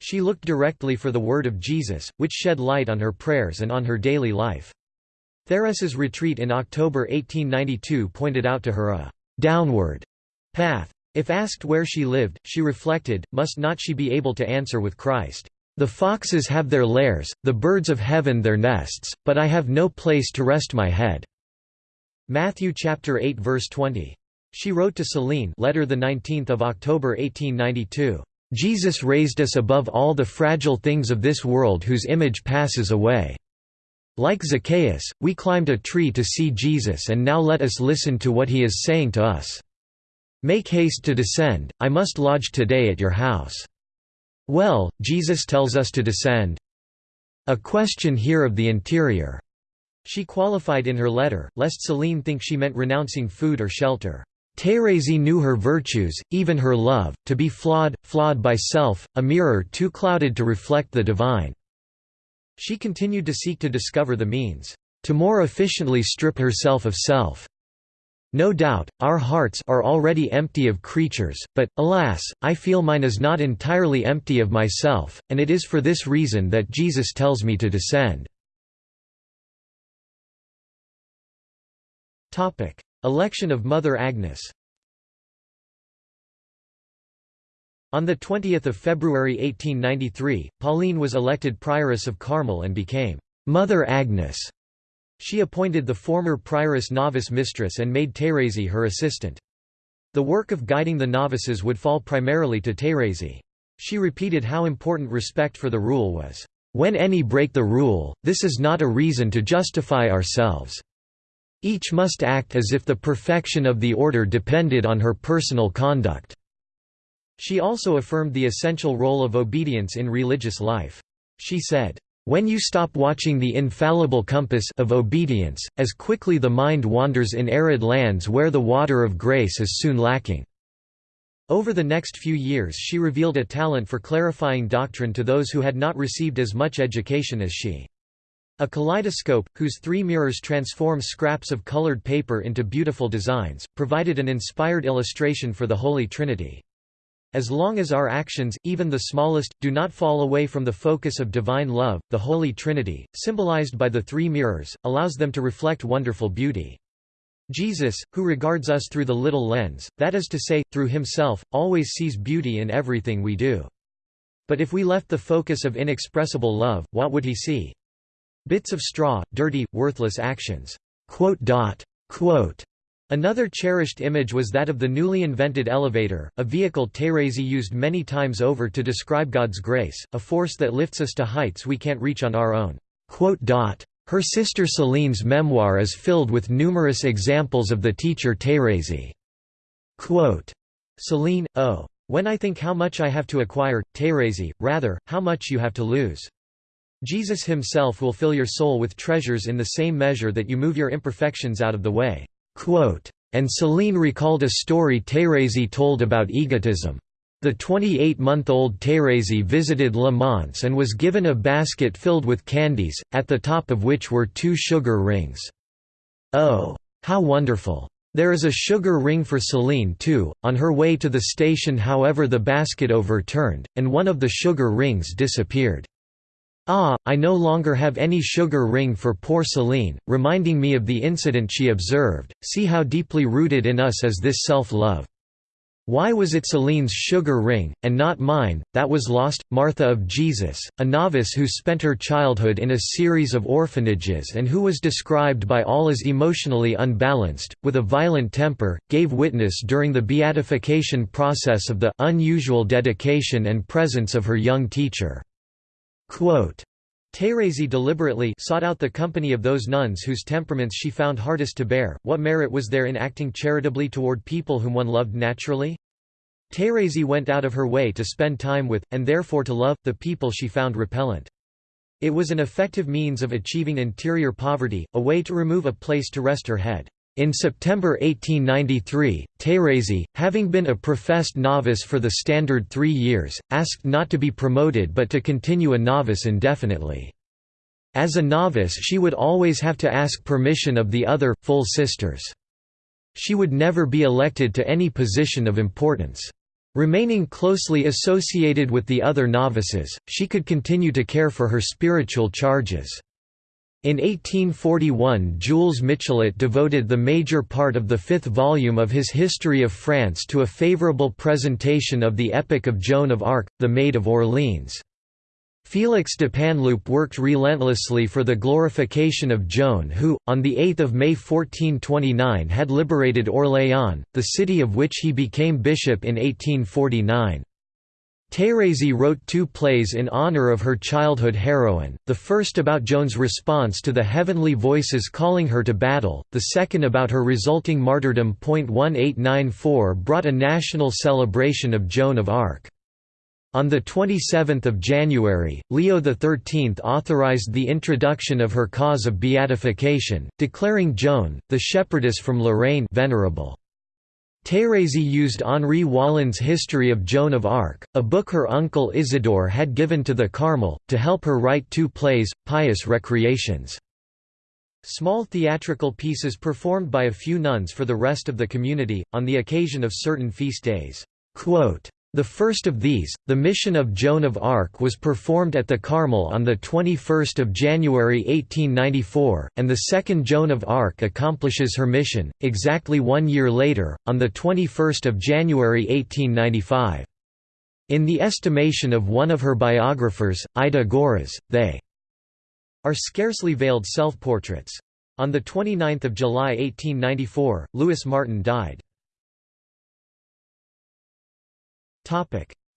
Speaker 1: She looked directly for the word of Jesus, which shed light on her prayers and on her daily life. Therese's retreat in October 1892 pointed out to her a «downward» path. If asked where she lived, she reflected, must not she be able to answer with Christ, "'The foxes have their lairs, the birds of heaven their nests, but I have no place to rest my head.' Matthew chapter 8 verse 20. She wrote to Céline letter the 19th of October 1892. Jesus raised us above all the fragile things of this world whose image passes away. Like Zacchaeus, we climbed a tree to see Jesus and now let us listen to what he is saying to us. Make haste to descend, I must lodge today at your house. Well, Jesus tells us to descend. A question here of the interior. She qualified in her letter, lest Céline think she meant renouncing food or shelter. Thérèse knew her virtues, even her love, to be flawed, flawed by self, a mirror too clouded to reflect the divine. She continued to seek to discover the means, to more efficiently strip herself of self. No doubt, our hearts are already empty of creatures, but, alas, I feel mine is not entirely empty of myself, and it is for this reason that Jesus tells me to descend. Election of Mother Agnes On 20 February 1893, Pauline was elected prioress of Carmel and became «Mother Agnes». She appointed the former prioress novice mistress and made Thérèse her assistant. The work of guiding the novices would fall primarily to Thérèse. She repeated how important respect for the rule was. When any break the rule, this is not a reason to justify ourselves. Each must act as if the perfection of the order depended on her personal conduct." She also affirmed the essential role of obedience in religious life. She said, "...when you stop watching the infallible compass of obedience, as quickly the mind wanders in arid lands where the water of grace is soon lacking." Over the next few years she revealed a talent for clarifying doctrine to those who had not received as much education as she. A kaleidoscope, whose three mirrors transform scraps of colored paper into beautiful designs, provided an inspired illustration for the Holy Trinity. As long as our actions, even the smallest, do not fall away from the focus of divine love, the Holy Trinity, symbolized by the three mirrors, allows them to reflect wonderful beauty. Jesus, who regards us through the little lens, that is to say, through himself, always sees beauty in everything we do. But if we left the focus of inexpressible love, what would he see? Bits of straw, dirty, worthless actions." Another cherished image was that of the newly invented elevator, a vehicle Thérèse used many times over to describe God's grace, a force that lifts us to heights we can't reach on our own. Her sister Céline's memoir is filled with numerous examples of the teacher Thérèse. Céline, oh. When I think how much I have to acquire, Thérèse, rather, how much you have to lose. Jesus himself will fill your soul with treasures in the same measure that you move your imperfections out of the way." Quote, and Céline recalled a story Thérèse told about egotism. The 28-month-old Thérèse visited Le Mans and was given a basket filled with candies, at the top of which were two sugar rings. Oh! How wonderful! There is a sugar ring for Céline too, on her way to the station however the basket overturned, and one of the sugar rings disappeared. Ah, I no longer have any sugar ring for poor Céline, reminding me of the incident she observed, see how deeply rooted in us is this self-love. Why was it Céline's sugar ring, and not mine, that was lost? Martha of Jesus, a novice who spent her childhood in a series of orphanages and who was described by all as emotionally unbalanced, with a violent temper, gave witness during the beatification process of the unusual dedication and presence of her young teacher. Thérèse deliberately sought out the company of those nuns whose temperaments she found hardest to bear. What merit was there in acting charitably toward people whom one loved naturally? Thérèse went out of her way to spend time with, and therefore to love, the people she found repellent. It was an effective means of achieving interior poverty, a way to remove a place to rest her head. In September 1893, Thérèse, having been a professed novice for the standard three years, asked not to be promoted but to continue a novice indefinitely. As a novice she would always have to ask permission of the other, full sisters. She would never be elected to any position of importance. Remaining closely associated with the other novices, she could continue to care for her spiritual charges. In 1841 Jules Michelet devoted the major part of the fifth volume of his History of France to a favourable presentation of the epic of Joan of Arc, the Maid of Orleans. Félix Dupanloup worked relentlessly for the glorification of Joan who, on 8 May 1429 had liberated Orléans, the city of which he became bishop in 1849. Thérèse wrote two plays in honor of her childhood heroine, the first about Joan's response to the heavenly voices calling her to battle, the second about her resulting martyrdom. 1894 brought a national celebration of Joan of Arc. On 27 January, Leo XIII authorized the introduction of her cause of beatification, declaring Joan, the shepherdess from Lorraine venerable. Thérèse used Henri Wallon's History of Joan of Arc, a book her uncle Isidore had given to the Carmel, to help her write two plays, Pious Recreations. Small theatrical pieces performed by a few nuns for the rest of the community, on the occasion of certain feast days. Quote, the first of these, The Mission of Joan of Arc was performed at the Carmel on 21 January 1894, and the second Joan of Arc accomplishes her mission, exactly one year later, on 21 January 1895. In the estimation of one of her biographers, Ida Görres, they are scarcely veiled self-portraits. On 29 July 1894, Louis Martin died.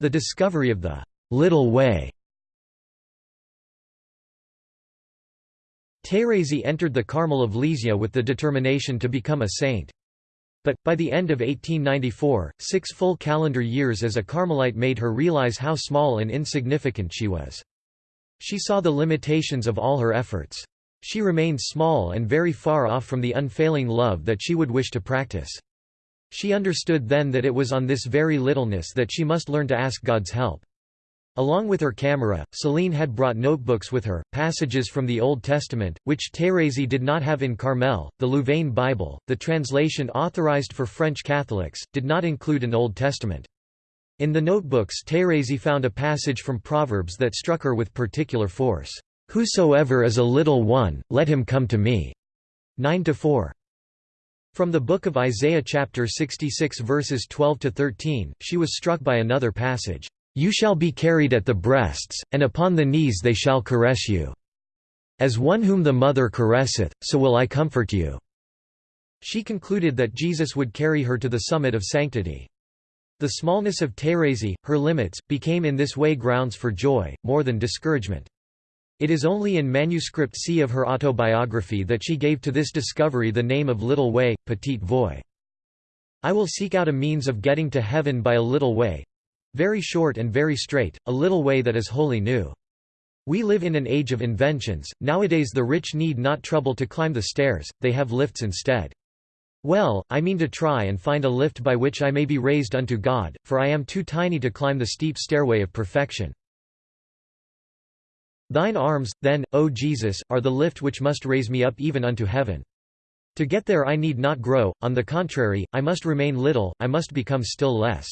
Speaker 1: The discovery of the «little way» Thérèse entered the Carmel of Lisieux with the determination to become a saint. But, by the end of 1894, six full calendar years as a Carmelite made her realize how small and insignificant she was. She saw the limitations of all her efforts. She remained small and very far off from the unfailing love that she would wish to practice. She understood then that it was on this very littleness that she must learn to ask God's help. Along with her camera, Céline had brought notebooks with her, passages from the Old Testament, which Thérèse did not have in Carmel. The Louvain Bible, the translation authorized for French Catholics, did not include an Old Testament. In the notebooks Thérèse found a passage from Proverbs that struck her with particular force. "'Whosoever is a little one, let him come to me' 9–4. From the book of Isaiah chapter 66 verses 12 to 13, she was struck by another passage, "You shall be carried at the breasts, and upon the knees they shall caress you. As one whom the mother caresseth, so will I comfort you." She concluded that Jesus would carry her to the summit of sanctity. The smallness of Thérèse, her limits, became in this way grounds for joy, more than discouragement. It is only in manuscript C of her autobiography that she gave to this discovery the name of Little Way, Petite Voie. I will seek out a means of getting to heaven by a little way—very short and very straight, a little way that is wholly new. We live in an age of inventions, nowadays the rich need not trouble to climb the stairs, they have lifts instead. Well, I mean to try and find a lift by which I may be raised unto God, for I am too tiny to climb the steep stairway of perfection. Thine arms, then, O Jesus, are the lift which must raise me up even unto heaven. To get there I need not grow, on the contrary, I must remain little, I must become still less.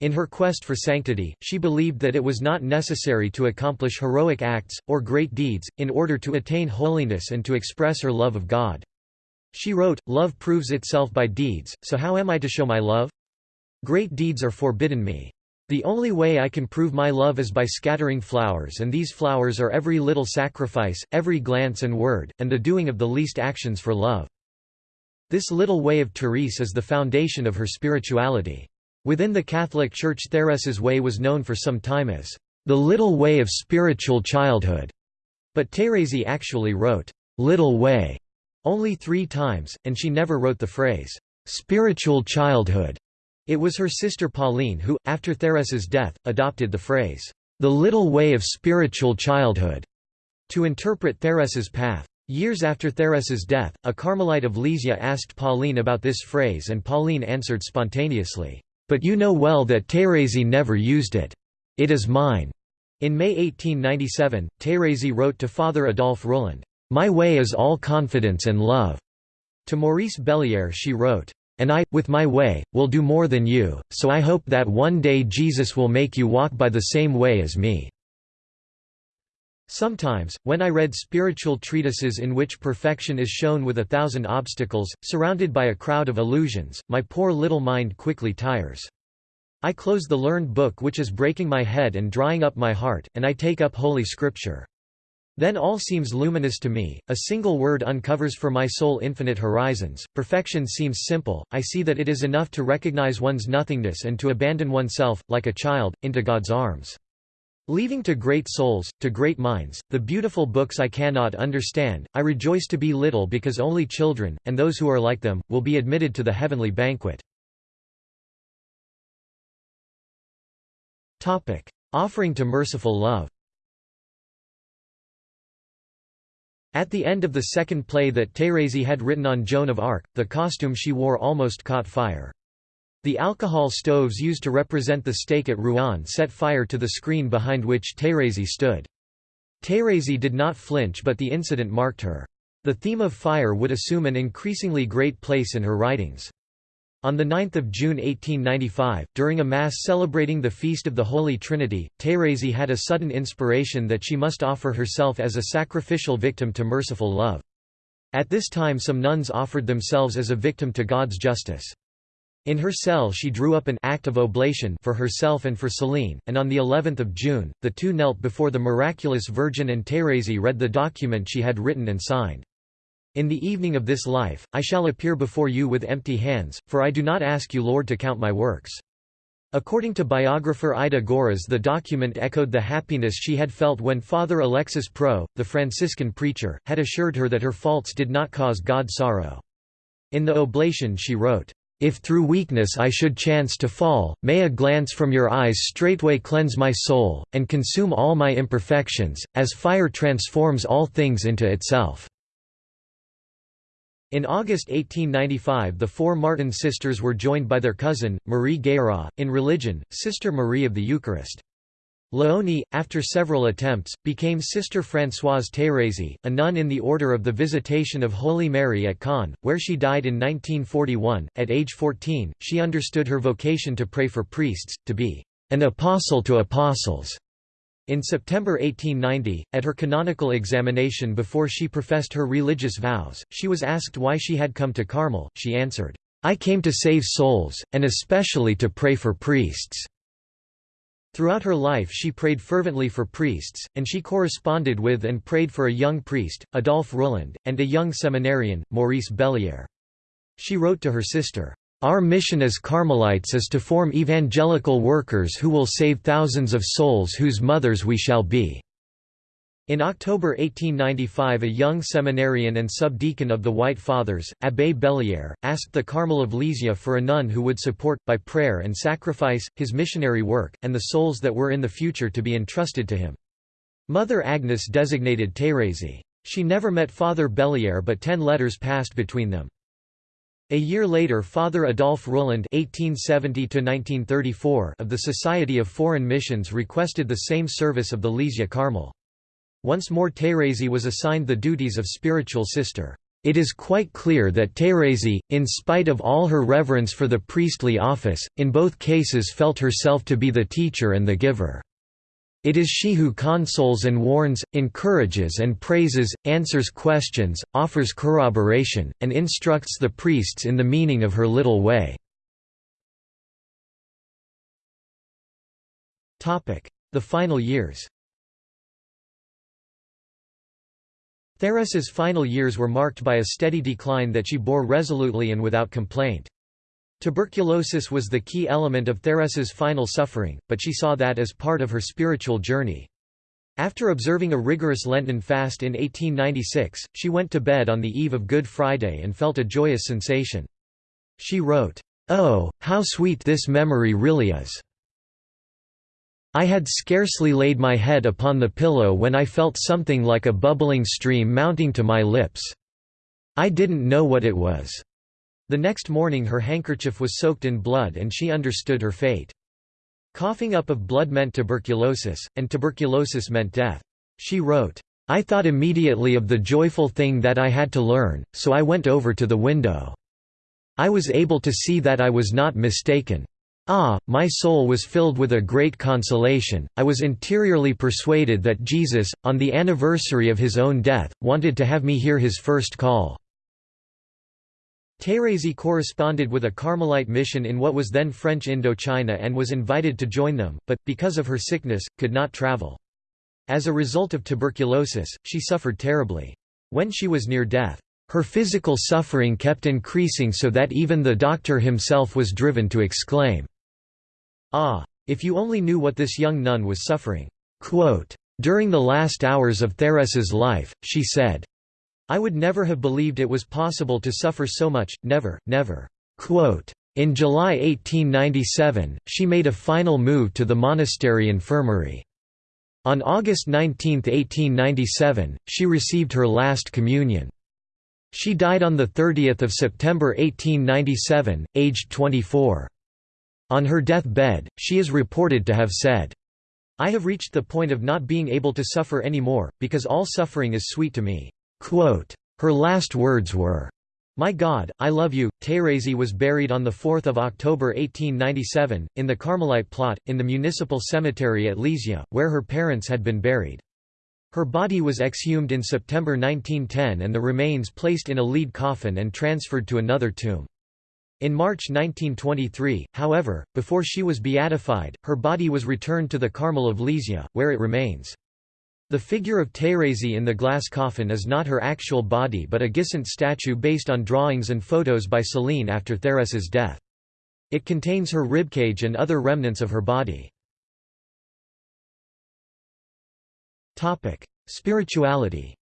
Speaker 1: In her quest for sanctity, she believed that it was not necessary to accomplish heroic acts, or great deeds, in order to attain holiness and to express her love of God. She wrote, Love proves itself by deeds, so how am I to show my love? Great deeds are forbidden me. The only way I can prove my love is by scattering flowers and these flowers are every little sacrifice, every glance and word, and the doing of the least actions for love. This little way of Therese is the foundation of her spirituality. Within the Catholic Church Therese's way was known for some time as the little way of spiritual childhood, but Thérèse actually wrote, little way, only three times, and she never wrote the phrase, spiritual childhood. It was her sister Pauline who, after Therese's death, adopted the phrase, the little way of spiritual childhood, to interpret Therese's path. Years after Therese's death, a Carmelite of Lisieux asked Pauline about this phrase and Pauline answered spontaneously, "'But you know well that Thérèse never used it. It is mine.' In May 1897, Thérèse wrote to Father Adolphe Rouland, "'My way is all confidence and love.' To Maurice Belliere she wrote, and I, with my way, will do more than you, so I hope that one day Jesus will make you walk by the same way as me." Sometimes, when I read spiritual treatises in which perfection is shown with a thousand obstacles, surrounded by a crowd of illusions, my poor little mind quickly tires. I close the learned book which is breaking my head and drying up my heart, and I take up Holy Scripture. Then all seems luminous to me, a single word uncovers for my soul infinite horizons, perfection seems simple, I see that it is enough to recognize one's nothingness and to abandon oneself, like a child, into God's arms. Leaving to great souls, to great minds, the beautiful books I cannot understand, I rejoice to be little because only children, and those who are like them, will be admitted to the heavenly banquet. Offering to merciful love At the end of the second play that Thérèse had written on Joan of Arc, the costume she wore almost caught fire. The alcohol stoves used to represent the stake at Rouen set fire to the screen behind which Thérèse stood. Thérèse did not flinch but the incident marked her. The theme of fire would assume an increasingly great place in her writings. On 9 June 1895, during a Mass celebrating the Feast of the Holy Trinity, Thérèse had a sudden inspiration that she must offer herself as a sacrificial victim to merciful love. At this time some nuns offered themselves as a victim to God's justice. In her cell she drew up an act of oblation for herself and for Céline, and on the 11th of June, the two knelt before the miraculous Virgin and Thérèse read the document she had written and signed. In the evening of this life, I shall appear before you with empty hands, for I do not ask you Lord to count my works. According to biographer Ida Görres the document echoed the happiness she had felt when Father Alexis Prou, the Franciscan preacher, had assured her that her faults did not cause God sorrow. In the oblation she wrote, if through weakness I should chance to fall, may a glance from your eyes straightway cleanse my soul, and consume all my imperfections, as fire transforms all things into itself." In August 1895 the four Martin sisters were joined by their cousin, Marie Guérin, in religion, Sister Marie of the Eucharist. Léonie, after several attempts, became Sister Françoise Thérèse, a nun in the Order of the Visitation of Holy Mary at Caen, where she died in 1941. At age 14, she understood her vocation to pray for priests, to be an apostle to apostles. In September 1890, at her canonical examination before she professed her religious vows, she was asked why she had come to Carmel. She answered, I came to save souls, and especially to pray for priests. Throughout her life she prayed fervently for priests, and she corresponded with and prayed for a young priest, Adolphe Rouland, and a young seminarian, Maurice Bellière. She wrote to her sister, "...our mission as Carmelites is to form evangelical workers who will save thousands of souls whose mothers we shall be." In October 1895 a young seminarian and subdeacon of the White Fathers, Abbé Bellière, asked the Carmel of Lisieux for a nun who would support, by prayer and sacrifice, his missionary work, and the souls that were in the future to be entrusted to him. Mother Agnes designated Thérèse. She never met Father Bellière but ten letters passed between them. A year later Father Adolphe Rouland (1870–1934) of the Society of Foreign Missions requested the same service of the Lisieux Carmel. Once more Thérèse was assigned the duties of spiritual sister. It is quite clear that Thérèse, in spite of all her reverence for the priestly office, in both cases felt herself to be the teacher and the giver. It is she who consoles and warns, encourages and praises, answers questions, offers corroboration, and instructs the priests in the meaning of her little way. The final years Thérèse's final years were marked by a steady decline that she bore resolutely and without complaint. Tuberculosis was the key element of Thérèse's final suffering, but she saw that as part of her spiritual journey. After observing a rigorous Lenten fast in 1896, she went to bed on the eve of Good Friday and felt a joyous sensation. She wrote, "'Oh, how sweet this memory really is!' I had scarcely laid my head upon the pillow when I felt something like a bubbling stream mounting to my lips. I didn't know what it was. The next morning her handkerchief was soaked in blood and she understood her fate. Coughing up of blood meant tuberculosis, and tuberculosis meant death. She wrote, I thought immediately of the joyful thing that I had to learn, so I went over to the window. I was able to see that I was not mistaken. Ah, my soul was filled with a great consolation, I was interiorly persuaded that Jesus, on the anniversary of his own death, wanted to have me hear his first call." Thérèse corresponded with a Carmelite mission in what was then French Indochina and was invited to join them, but, because of her sickness, could not travel. As a result of tuberculosis, she suffered terribly. When she was near death, her physical suffering kept increasing so that even the doctor himself was driven to exclaim, Ah! If you only knew what this young nun was suffering. Quote, During the last hours of Thérèse's life, she said, I would never have believed it was possible to suffer so much, never, never. Quote, in July 1897, she made a final move to the monastery infirmary. On August 19, 1897, she received her last communion. She died on 30 September 1897, aged 24. On her death-bed, she is reported to have said, I have reached the point of not being able to suffer any more, because all suffering is sweet to me." Quote, her last words were, my God, I love you. Thérèse was buried on 4 October 1897, in the Carmelite plot, in the municipal cemetery at Lisieux, where her parents had been buried. Her body was exhumed in September 1910 and the remains placed in a lead coffin and transferred to another tomb. In March 1923, however, before she was beatified, her body was returned to the Carmel of Lisieux, where it remains. The figure of Thérèse in the glass coffin is not her actual body but a Gisant statue based on drawings and photos by Céline after Thérèse's death. It contains her ribcage and other remnants of her body. Spirituality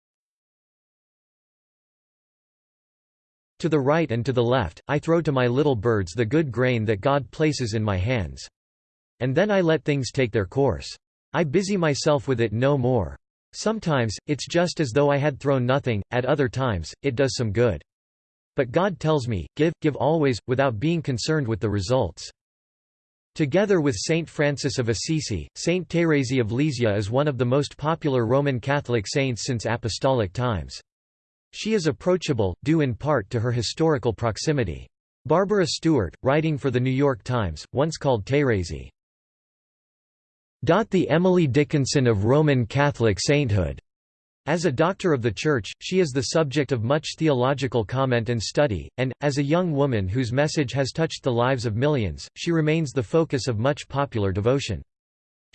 Speaker 1: To the right and to the left, I throw to my little birds the good grain that God places in my hands. And then I let things take their course. I busy myself with it no more. Sometimes, it's just as though I had thrown nothing, at other times, it does some good. But God tells me, give, give always, without being concerned with the results. Together with Saint Francis of Assisi, Saint Thérèse of Lisieux is one of the most popular Roman Catholic saints since apostolic times. She is approachable, due in part to her historical proximity. Barbara Stewart, writing for The New York Times, once called Thérèse, the Emily Dickinson of Roman Catholic sainthood. As a doctor of the Church, she is the subject of much theological comment and study, and, as a young woman whose message has touched the lives of millions, she remains the focus of much popular devotion.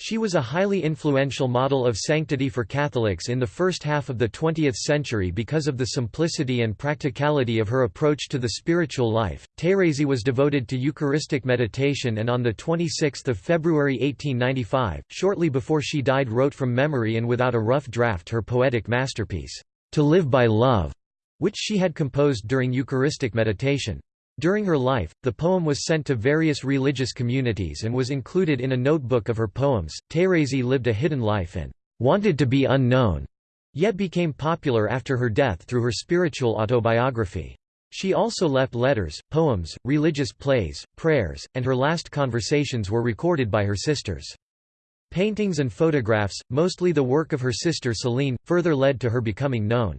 Speaker 1: She was a highly influential model of sanctity for Catholics in the first half of the 20th century because of the simplicity and practicality of her approach to the spiritual life. Thérèse was devoted to Eucharistic meditation and on the 26th of February 1895, shortly before she died wrote from memory and without a rough draft her poetic masterpiece, To Live by Love, which she had composed during Eucharistic meditation. During her life, the poem was sent to various religious communities and was included in a notebook of her poems. Thérèse lived a hidden life and wanted to be unknown, yet became popular after her death through her spiritual autobiography. She also left letters, poems, religious plays, prayers, and her last conversations were recorded by her sisters. Paintings and photographs, mostly the work of her sister Céline, further led to her becoming known.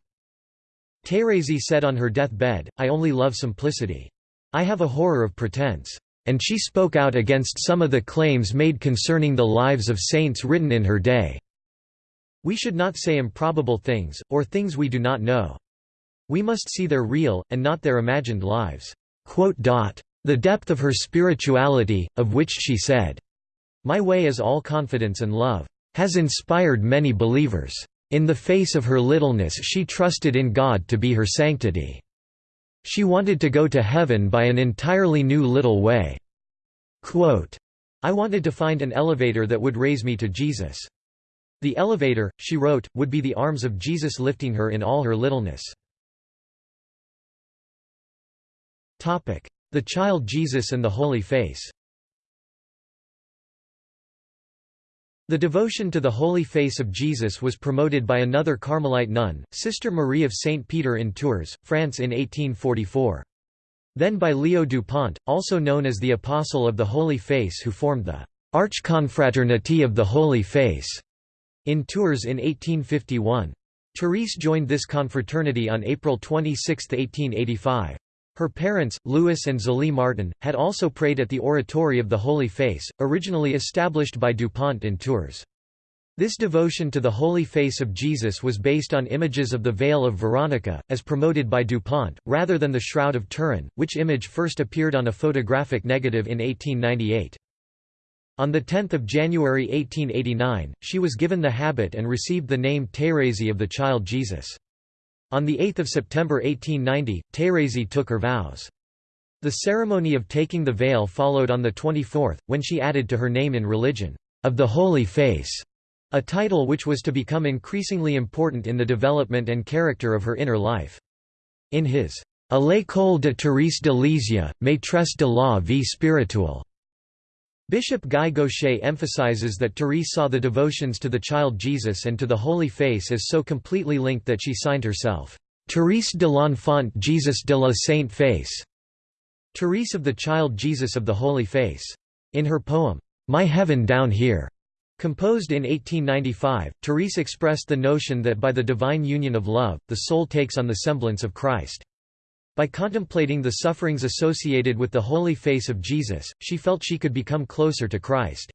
Speaker 1: Thérèse said on her deathbed, I only love simplicity. I have a horror of pretense. And she spoke out against some of the claims made concerning the lives of saints written in her day. We should not say improbable things, or things we do not know. We must see their real, and not their imagined lives." The depth of her spirituality, of which she said, My way is all confidence and love, has inspired many believers. In the face of her littleness she trusted in God to be her sanctity. She wanted to go to heaven by an entirely new little way. Quote, I wanted to find an elevator that would raise me to Jesus. The elevator, she wrote, would be the arms of Jesus lifting her in all her littleness. The Child Jesus and the Holy Face The devotion to the Holy Face of Jesus was promoted by another Carmelite nun, Sister Marie of Saint Peter in Tours, France in 1844. Then by Leo Dupont, also known as the Apostle of the Holy Face who formed the Archconfraternity of the Holy Face in Tours in 1851. Therese joined this confraternity on April 26, 1885. Her parents, Louis and Zélie Martin, had also prayed at the Oratory of the Holy Face, originally established by Dupont in Tours. This devotion to the Holy Face of Jesus was based on images of the Veil of Veronica, as promoted by Dupont, rather than the Shroud of Turin, which image first appeared on a photographic negative in 1898. On 10 January 1889, she was given the habit and received the name Thérèse of the Child Jesus. On 8 September 1890, Thérèse took her vows. The ceremony of taking the veil followed on the 24th, when she added to her name in religion, of the Holy Face, a title which was to become increasingly important in the development and character of her inner life. In his A l'école de Thérèse de Lisieux, maîtresse de la vie spirituelle, Bishop Guy Gaucher emphasizes that Therese saw the devotions to the child Jesus and to the Holy Face as so completely linked that she signed herself, Therese de l'Enfant Jesus de la Sainte Face, Therese of the Child Jesus of the Holy Face. In her poem, My Heaven Down Here, composed in 1895, Therese expressed the notion that by the divine union of love, the soul takes on the semblance of Christ. By contemplating the sufferings associated with the holy face of Jesus, she felt she could become closer to Christ.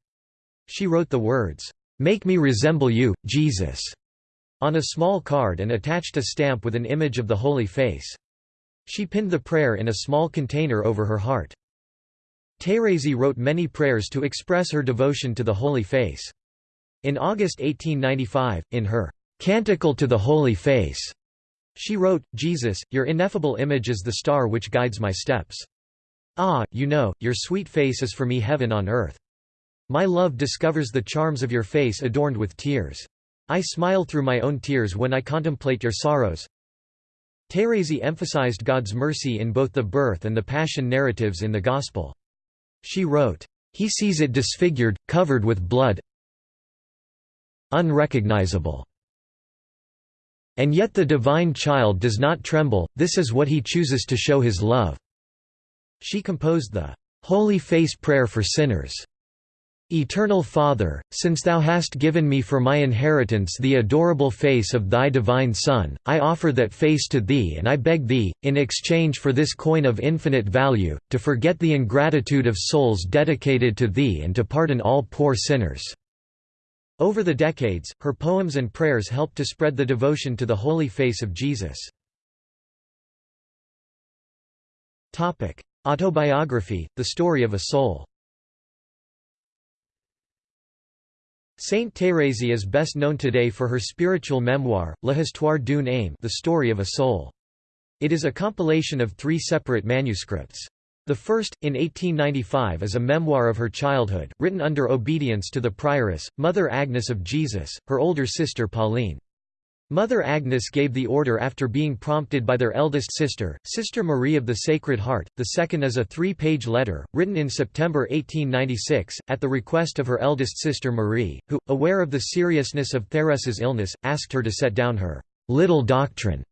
Speaker 1: She wrote the words, "'Make me resemble you, Jesus' on a small card and attached a stamp with an image of the holy face. She pinned the prayer in a small container over her heart. Thérèse wrote many prayers to express her devotion to the Holy Face. In August 1895, in her Canticle to the Holy Face, she wrote, Jesus, your ineffable image is the star which guides my steps. Ah, you know, your sweet face is for me heaven on earth. My love discovers the charms of your face adorned with tears. I smile through my own tears when I contemplate your sorrows. Thérèse emphasized God's mercy in both the birth and the passion narratives in the Gospel. She wrote, He sees it disfigured, covered with blood unrecognizable. And yet the divine child does not tremble, this is what he chooses to show his love." She composed the "'Holy Face Prayer for Sinners' Eternal Father, since Thou hast given me for my inheritance the adorable face of Thy divine Son, I offer that face to Thee and I beg Thee, in exchange for this coin of infinite value, to forget the ingratitude of souls dedicated to Thee and to pardon all poor sinners." Over the decades, her poems and prayers helped to spread the devotion to the holy face of Jesus. Autobiography, the story of a soul Saint Thérèse is best known today for her spiritual memoir, L'Histoire d'une âme The Story of a Soul. It is a compilation of three separate manuscripts. The first, in 1895 is a memoir of her childhood, written under obedience to the prioress, Mother Agnes of Jesus, her older sister Pauline. Mother Agnes gave the order after being prompted by their eldest sister, Sister Marie of the Sacred Heart. The second is a three page letter, written in September 1896, at the request of her eldest sister Marie, who, aware of the seriousness of Thérèse's illness, asked her to set down her little doctrine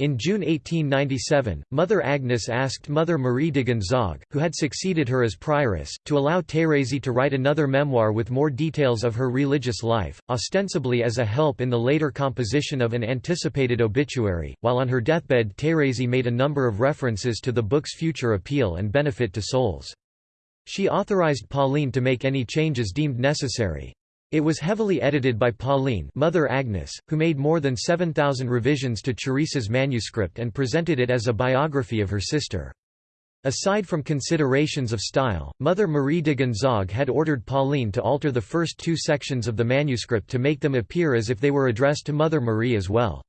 Speaker 1: in June 1897, Mother Agnes asked Mother Marie de Gonzague, who had succeeded her as prioress, to allow Thérèse to write another memoir with more details of her religious life, ostensibly as a help in the later composition of an anticipated obituary. While on her deathbed, Thérèse made a number of references to the book's future appeal and benefit to souls. She authorized Pauline to make any changes deemed necessary. It was heavily edited by Pauline Mother Agnes, who made more than 7,000 revisions to Therese's manuscript and presented it as a biography of her sister. Aside from considerations of style, Mother Marie de Gonzague had ordered Pauline to alter the first two sections of the manuscript to make them appear as if they were addressed to Mother Marie as well.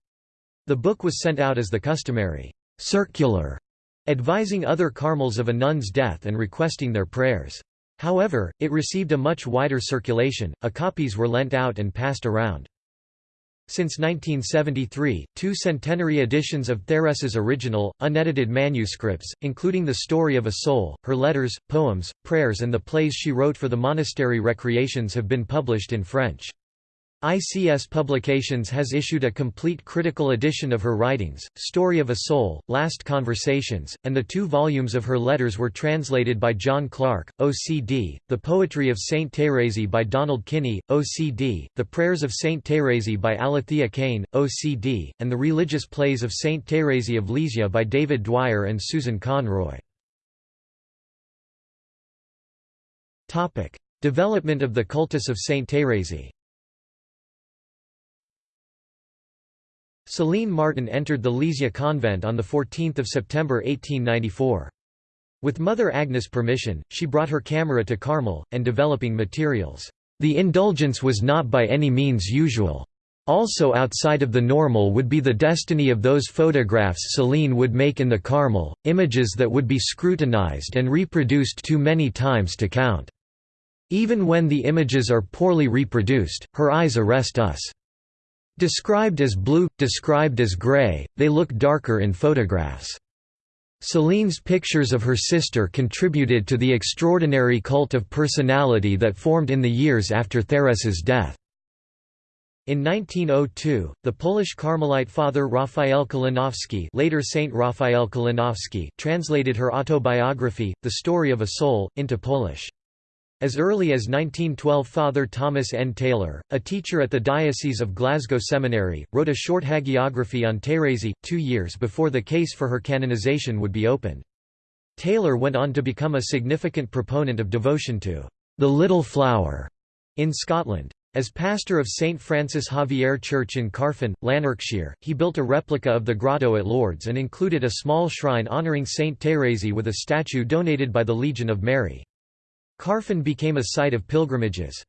Speaker 1: The book was sent out as the customary circular, advising other Carmels of a nun's death and requesting their prayers. However, it received a much wider circulation, a copies were lent out and passed around. Since 1973, two centenary editions of Thérèse's original, unedited manuscripts, including The Story of a Soul, her letters, poems, prayers and the plays she wrote for the monastery recreations have been published in French. ICS Publications has issued a complete critical edition of her writings, Story of a Soul, Last Conversations, and the two volumes of her letters were translated by John Clark, OCD, The Poetry of Saint Thérèse by Donald Kinney, OCD, The Prayers of Saint Thérèse by Alethea Kane, OCD, and The Religious Plays of Saint Thérèse of Lisieux by David Dwyer and Susan Conroy. Development of the cultus of Saint Thérèse Céline Martin entered the Lisieux convent on 14 September 1894. With Mother Agnes' permission, she brought her camera to Carmel, and developing materials. The indulgence was not by any means usual. Also outside of the normal would be the destiny of those photographs Céline would make in the Carmel, images that would be scrutinized and reproduced too many times to count. Even when the images are poorly reproduced, her eyes arrest us. Described as blue, described as grey, they look darker in photographs. Céline's pictures of her sister contributed to the extraordinary cult of personality that formed in the years after Thérèse's death. In 1902, the Polish Carmelite father Raphael Kalinowski later Saint Raphael Kalinowski translated her autobiography, The Story of a Soul, into Polish. As early as 1912 Father Thomas N. Taylor, a teacher at the Diocese of Glasgow Seminary, wrote a short hagiography on Thérèse, two years before the case for her canonization would be opened. Taylor went on to become a significant proponent of devotion to the Little Flower in Scotland. As pastor of St. Francis Xavier Church in Carfin, Lanarkshire, he built a replica of the grotto at Lourdes and included a small shrine honouring Saint Thérèse with a statue donated by the Legion of Mary. Carfin became a site of pilgrimages.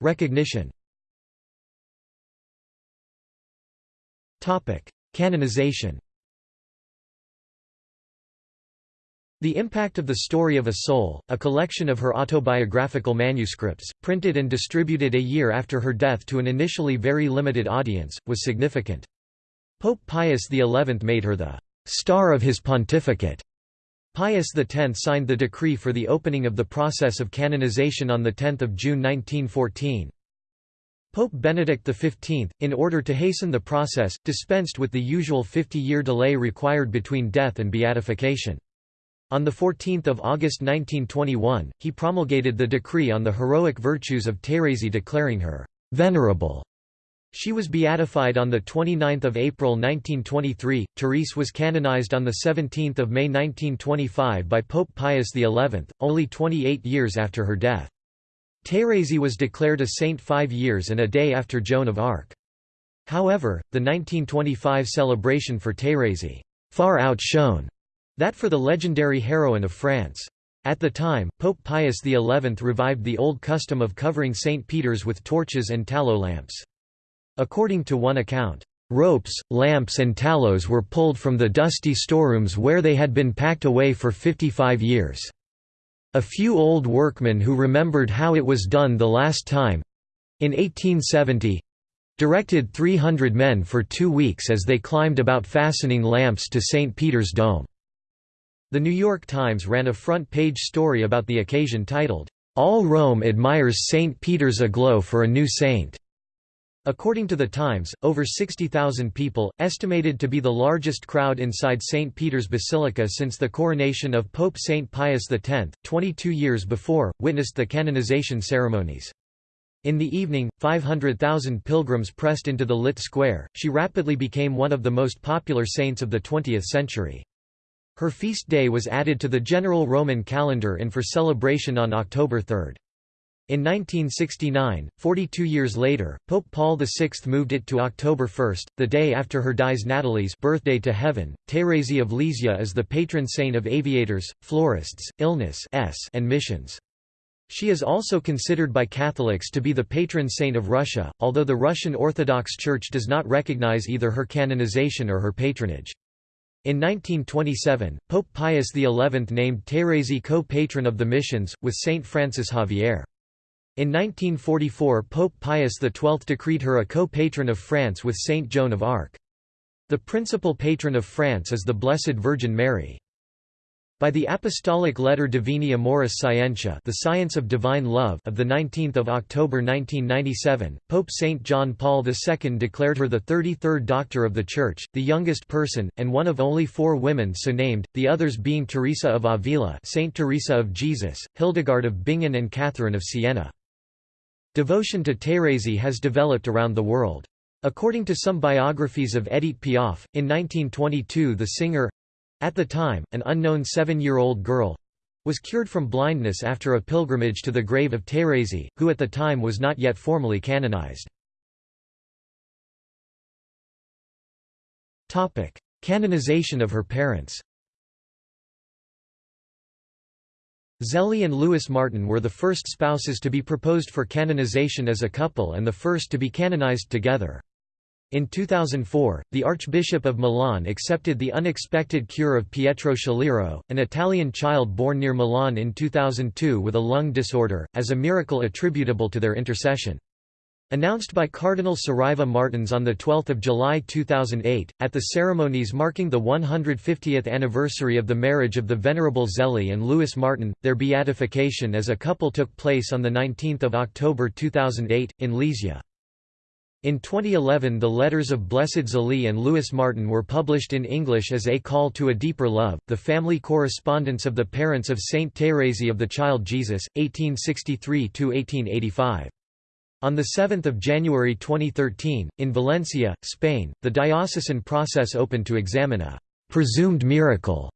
Speaker 1: Recognition Canonization The Impact of the Story of a Soul, a collection of her autobiographical manuscripts, printed and distributed a year after her death to an initially very limited audience, was significant. Pope Pius XI made her the «star of his pontificate» Pius X signed the decree for the opening of the process of canonization on 10 June 1914. Pope Benedict XV, in order to hasten the process, dispensed with the usual 50-year delay required between death and beatification. On 14 August 1921, he promulgated the decree on the heroic virtues of Thérèse declaring her «venerable» She was beatified on 29 April 1923. Therese was canonized on 17 May 1925 by Pope Pius XI, only 28 years after her death. Thérèse was declared a saint five years and a day after Joan of Arc. However, the 1925 celebration for Thérèse far outshone that for the legendary heroine of France. At the time, Pope Pius XI revived the old custom of covering St. Peter's with torches and tallow lamps. According to one account, ropes, lamps and tallows were pulled from the dusty storerooms where they had been packed away for 55 years. A few old workmen who remembered how it was done the last time—in 1870, directed 300 men for two weeks as they climbed about fastening lamps to St. Peter's Dome. The New York Times ran a front-page story about the occasion titled, "'All Rome Admires St. Peter's Aglow for a New Saint' According to the Times, over 60,000 people, estimated to be the largest crowd inside St. Peter's Basilica since the coronation of Pope St. Pius X, 22 years before, witnessed the canonization ceremonies. In the evening, 500,000 pilgrims pressed into the lit square. She rapidly became one of the most popular saints of the 20th century. Her feast day was added to the general Roman calendar and for celebration on October 3. In 1969, 42 years later, Pope Paul VI moved it to October 1, the day after her dies natalis birthday to heaven. Thérèse of Lisieux is the patron saint of aviators, florists, illness and missions. She is also considered by Catholics to be the patron saint of Russia, although the Russian Orthodox Church does not recognize either her canonization or her patronage. In 1927, Pope Pius XI named Thérèse co-patron of the missions, with Saint Francis Xavier. In 1944 Pope Pius XII decreed her a co-patron of France with Saint Joan of Arc. The principal patron of France is the Blessed Virgin Mary. By the Apostolic Letter Divini Amoris Scientia the Science of Divine Love of 19 October 1997, Pope St. John Paul II declared her the 33rd Doctor of the Church, the youngest person, and one of only four women so named, the others being Teresa of Avila Saint Teresa of Jesus, Hildegard of Bingen and Catherine of Siena. Devotion to Thérèse has developed around the world. According to some biographies of Edith Piaf, in 1922 the singer—at the time, an unknown seven-year-old girl—was cured from blindness after a pilgrimage to the grave of Thérèse, who at the time was not yet formally canonized. Canonization of her parents Zélie and Louis Martin were the first spouses to be proposed for canonization as a couple and the first to be canonized together. In 2004, the Archbishop of Milan accepted the unexpected cure of Pietro Schilirò, an Italian child born near Milan in 2002 with a lung disorder, as a miracle attributable to their intercession. Announced by Cardinal Saraiva Martins on 12 July 2008, at the ceremonies marking the 150th anniversary of the marriage of the Venerable Zélie and Louis Martin, their beatification as a couple took place on 19 October 2008, in Lisieux. In 2011 the letters of Blessed Zélie and Louis Martin were published in English as A Call to a Deeper Love, the family correspondence of the parents of Saint Thérèse of the Child Jesus, 1863–1885. On 7 January 2013, in Valencia, Spain, the diocesan process opened to examine a «presumed miracle»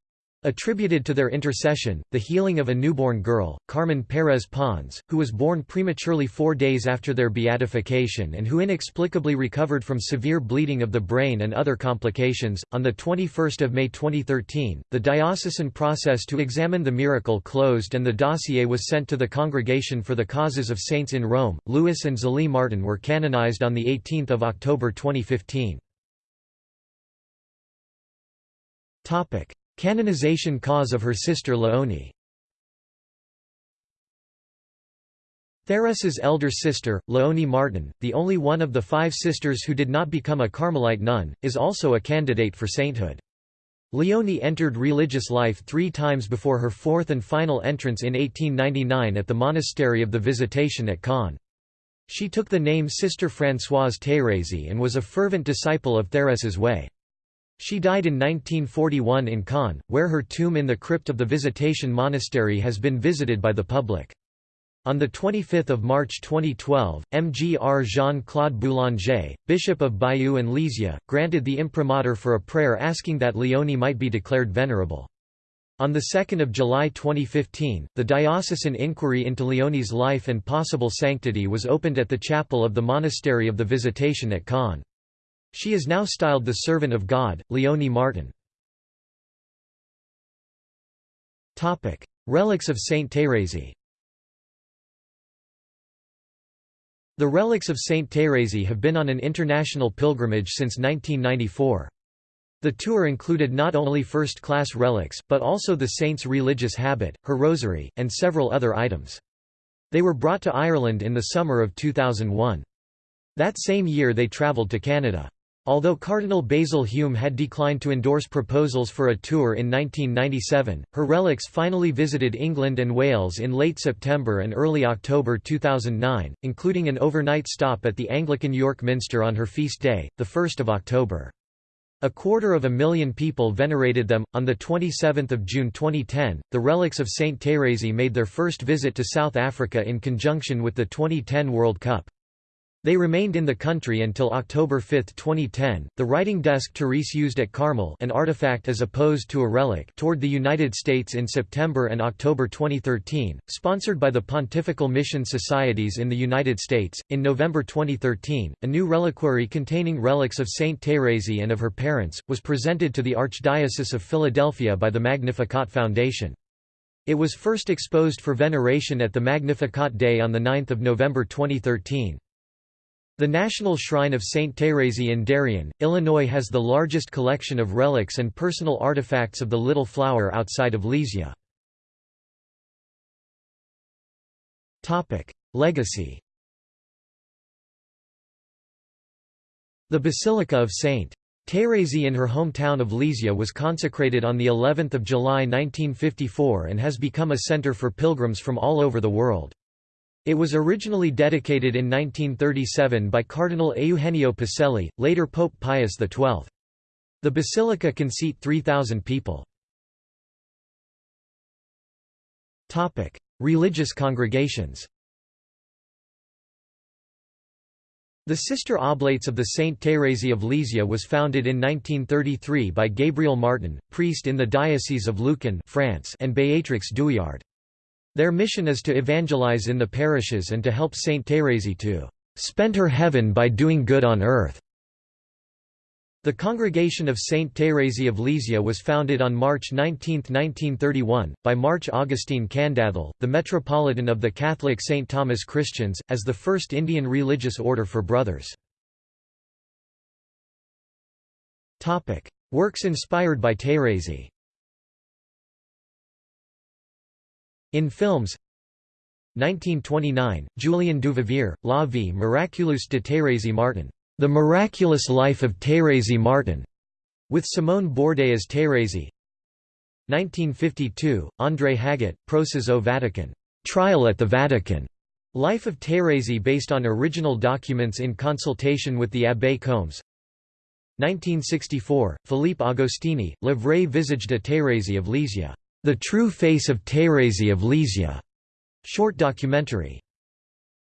Speaker 1: Attributed to their intercession, the healing of a newborn girl, Carmen Pérez Pons, who was born prematurely four days after their beatification and who inexplicably recovered from severe bleeding of the brain and other complications. On 21 May 2013, the diocesan process to examine the miracle closed and the dossier was sent to the Congregation for the Causes of Saints in Rome. Louis and Zélie Martin were canonized on 18 October 2015. Canonization cause of her sister Léonie Thérèse's elder sister, Léonie Martin, the only one of the five sisters who did not become a Carmelite nun, is also a candidate for sainthood. Léonie entered religious life three times before her fourth and final entrance in 1899 at the Monastery of the Visitation at Caen. She took the name Sister Françoise Thérèse and was a fervent disciple of Thérèse's way. She died in 1941 in Caen, where her tomb in the crypt of the Visitation Monastery has been visited by the public. On 25 March 2012, MGR Jean-Claude Boulanger, Bishop of Bayeux and Lisieux, granted the imprimatur for a prayer asking that Léonie might be declared venerable. On 2 July 2015, the diocesan inquiry into Léonie's life and possible sanctity was opened at the chapel of the Monastery of the Visitation at Caen. She is now styled the Servant of God, Léonie Martin. Relics of Saint Thérèse The relics of Saint Thérèse have been on an international pilgrimage since 1994. The tour included not only first-class relics, but also the saint's religious habit, her rosary, and several other items. They were brought to Ireland in the summer of 2001. That same year they travelled to Canada. Although Cardinal Basil Hume had declined to endorse proposals for a tour in 1997, her relics finally visited England and Wales in late September and early October 2009, including an overnight stop at the Anglican York Minster on her feast day, 1 October. A quarter of a million people venerated them. On 27 June 2010, the relics of Saint Thérèse made their first visit to South Africa in conjunction with the 2010 World Cup. They remained in the country until October 5, 2010. The writing desk Therese used at Carmel, an artifact as opposed to a relic, toured the United States in September and October 2013, sponsored by the Pontifical Mission Societies in the United States. In November 2013, a new reliquary containing relics of Saint Thérèse and of her parents was presented to the Archdiocese of Philadelphia by the Magnificat Foundation. It was first exposed for veneration at the Magnificat Day on 9 November 2013. The National Shrine of St. Thérèse in Darien, Illinois has the largest collection of relics and personal artifacts of the Little Flower outside of Lisieux. Legacy The Basilica of St. Thérèse in her hometown of Lisieux was consecrated on of July 1954 and has become a center for pilgrims from all over the world. It was originally dedicated in 1937 by Cardinal Eugenio Pacelli, later Pope Pius XII. The basilica can seat 3,000 people. Religious congregations The Sister Oblates of the Saint Thérèse of Lisieux was founded in 1933 by Gabriel Martin, priest in the Diocese of Luçon France and Béatrix Douillard. Their mission is to evangelize in the parishes and to help Saint Thérèse to spend her heaven by doing good on earth. The Congregation of Saint Thérèse of Lisieux was founded on March 19, 1931, by Mar Augustine Kandathil, the Metropolitan of the Catholic St. Thomas Christians, as the first Indian religious order for brothers. Works inspired by Thérèse In films 1929, Julien Duvivier, La vie miraculeuse de Thérèse Martin, The Miraculous Life of Thérèse Martin, with Simone Bourdet as Thérèse. 1952, André Haguet, Procès au Vatican, Trial at the Vatican, Life of Thérèse based on original documents in consultation with the Abbé Combes 1964, Philippe Agostini, Le vrai visage de Thérèse of Lisieux, The True Face of Thérèse of Lisieux, short documentary.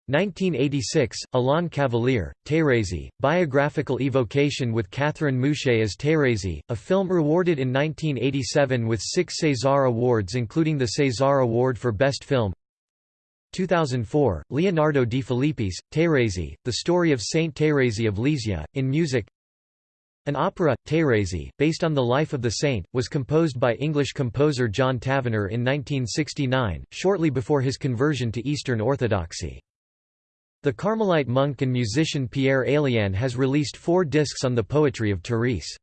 Speaker 1: 1986, Alain Cavalier, Thérèse, biographical evocation with Catherine Mouchet as Thérèse, a film rewarded in 1987 with six César Awards including the César Award for Best Film. 2004, Leonardo Defilippis, Thérèse, The Story of Saint Thérèse of Lisieux, in music An opera, Thérèse, based on the life of the saint, was composed by English composer John Tavener in 1969, shortly before his conversion to Eastern Orthodoxy. The Carmelite monk and musician Pierre Éliane has released four discs on the poetry of Thérèse.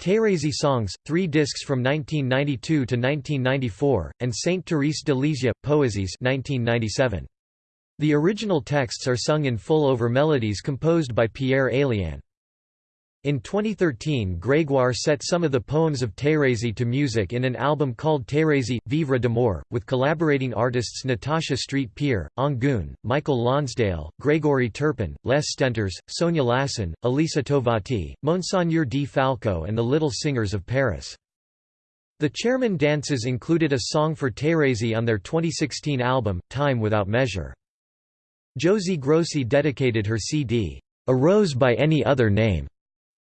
Speaker 1: Thérèse Songs, three discs from 1992 to 1994, and Saint Thérèse de Lisieux, Poésies 1997. The original texts are sung in full over melodies composed by Pierre Éliane. In 2013 Grégoire set some of the poems of Thérèse to music in an album called Thérèse, Vivre d'amour, with collaborating artists Natasha Street-Pierre, Anggun, Michael Lonsdale, Grégory Turpin, Les Stentors, Sonia Lacen, Elisa Tovati, Monseigneur Di Falco and the Little Singers of Paris. The Chairman Dances included a song for Thérèse on their 2016 album, Time Without Measure. Josie Grossi dedicated her CD, A Rose by Any Other Name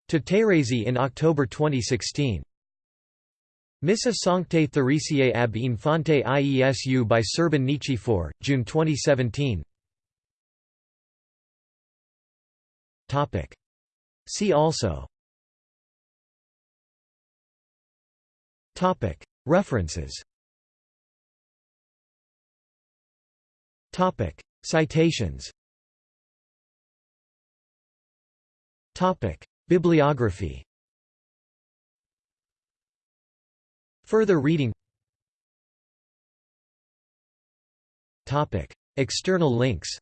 Speaker 1: to Thérèse in October 2016. Missa Sancte Theresiae ab Infante Iesu by Serban Nichifor, June 2017 See also. References. Topic. Citations Bibliography. Further reading. External links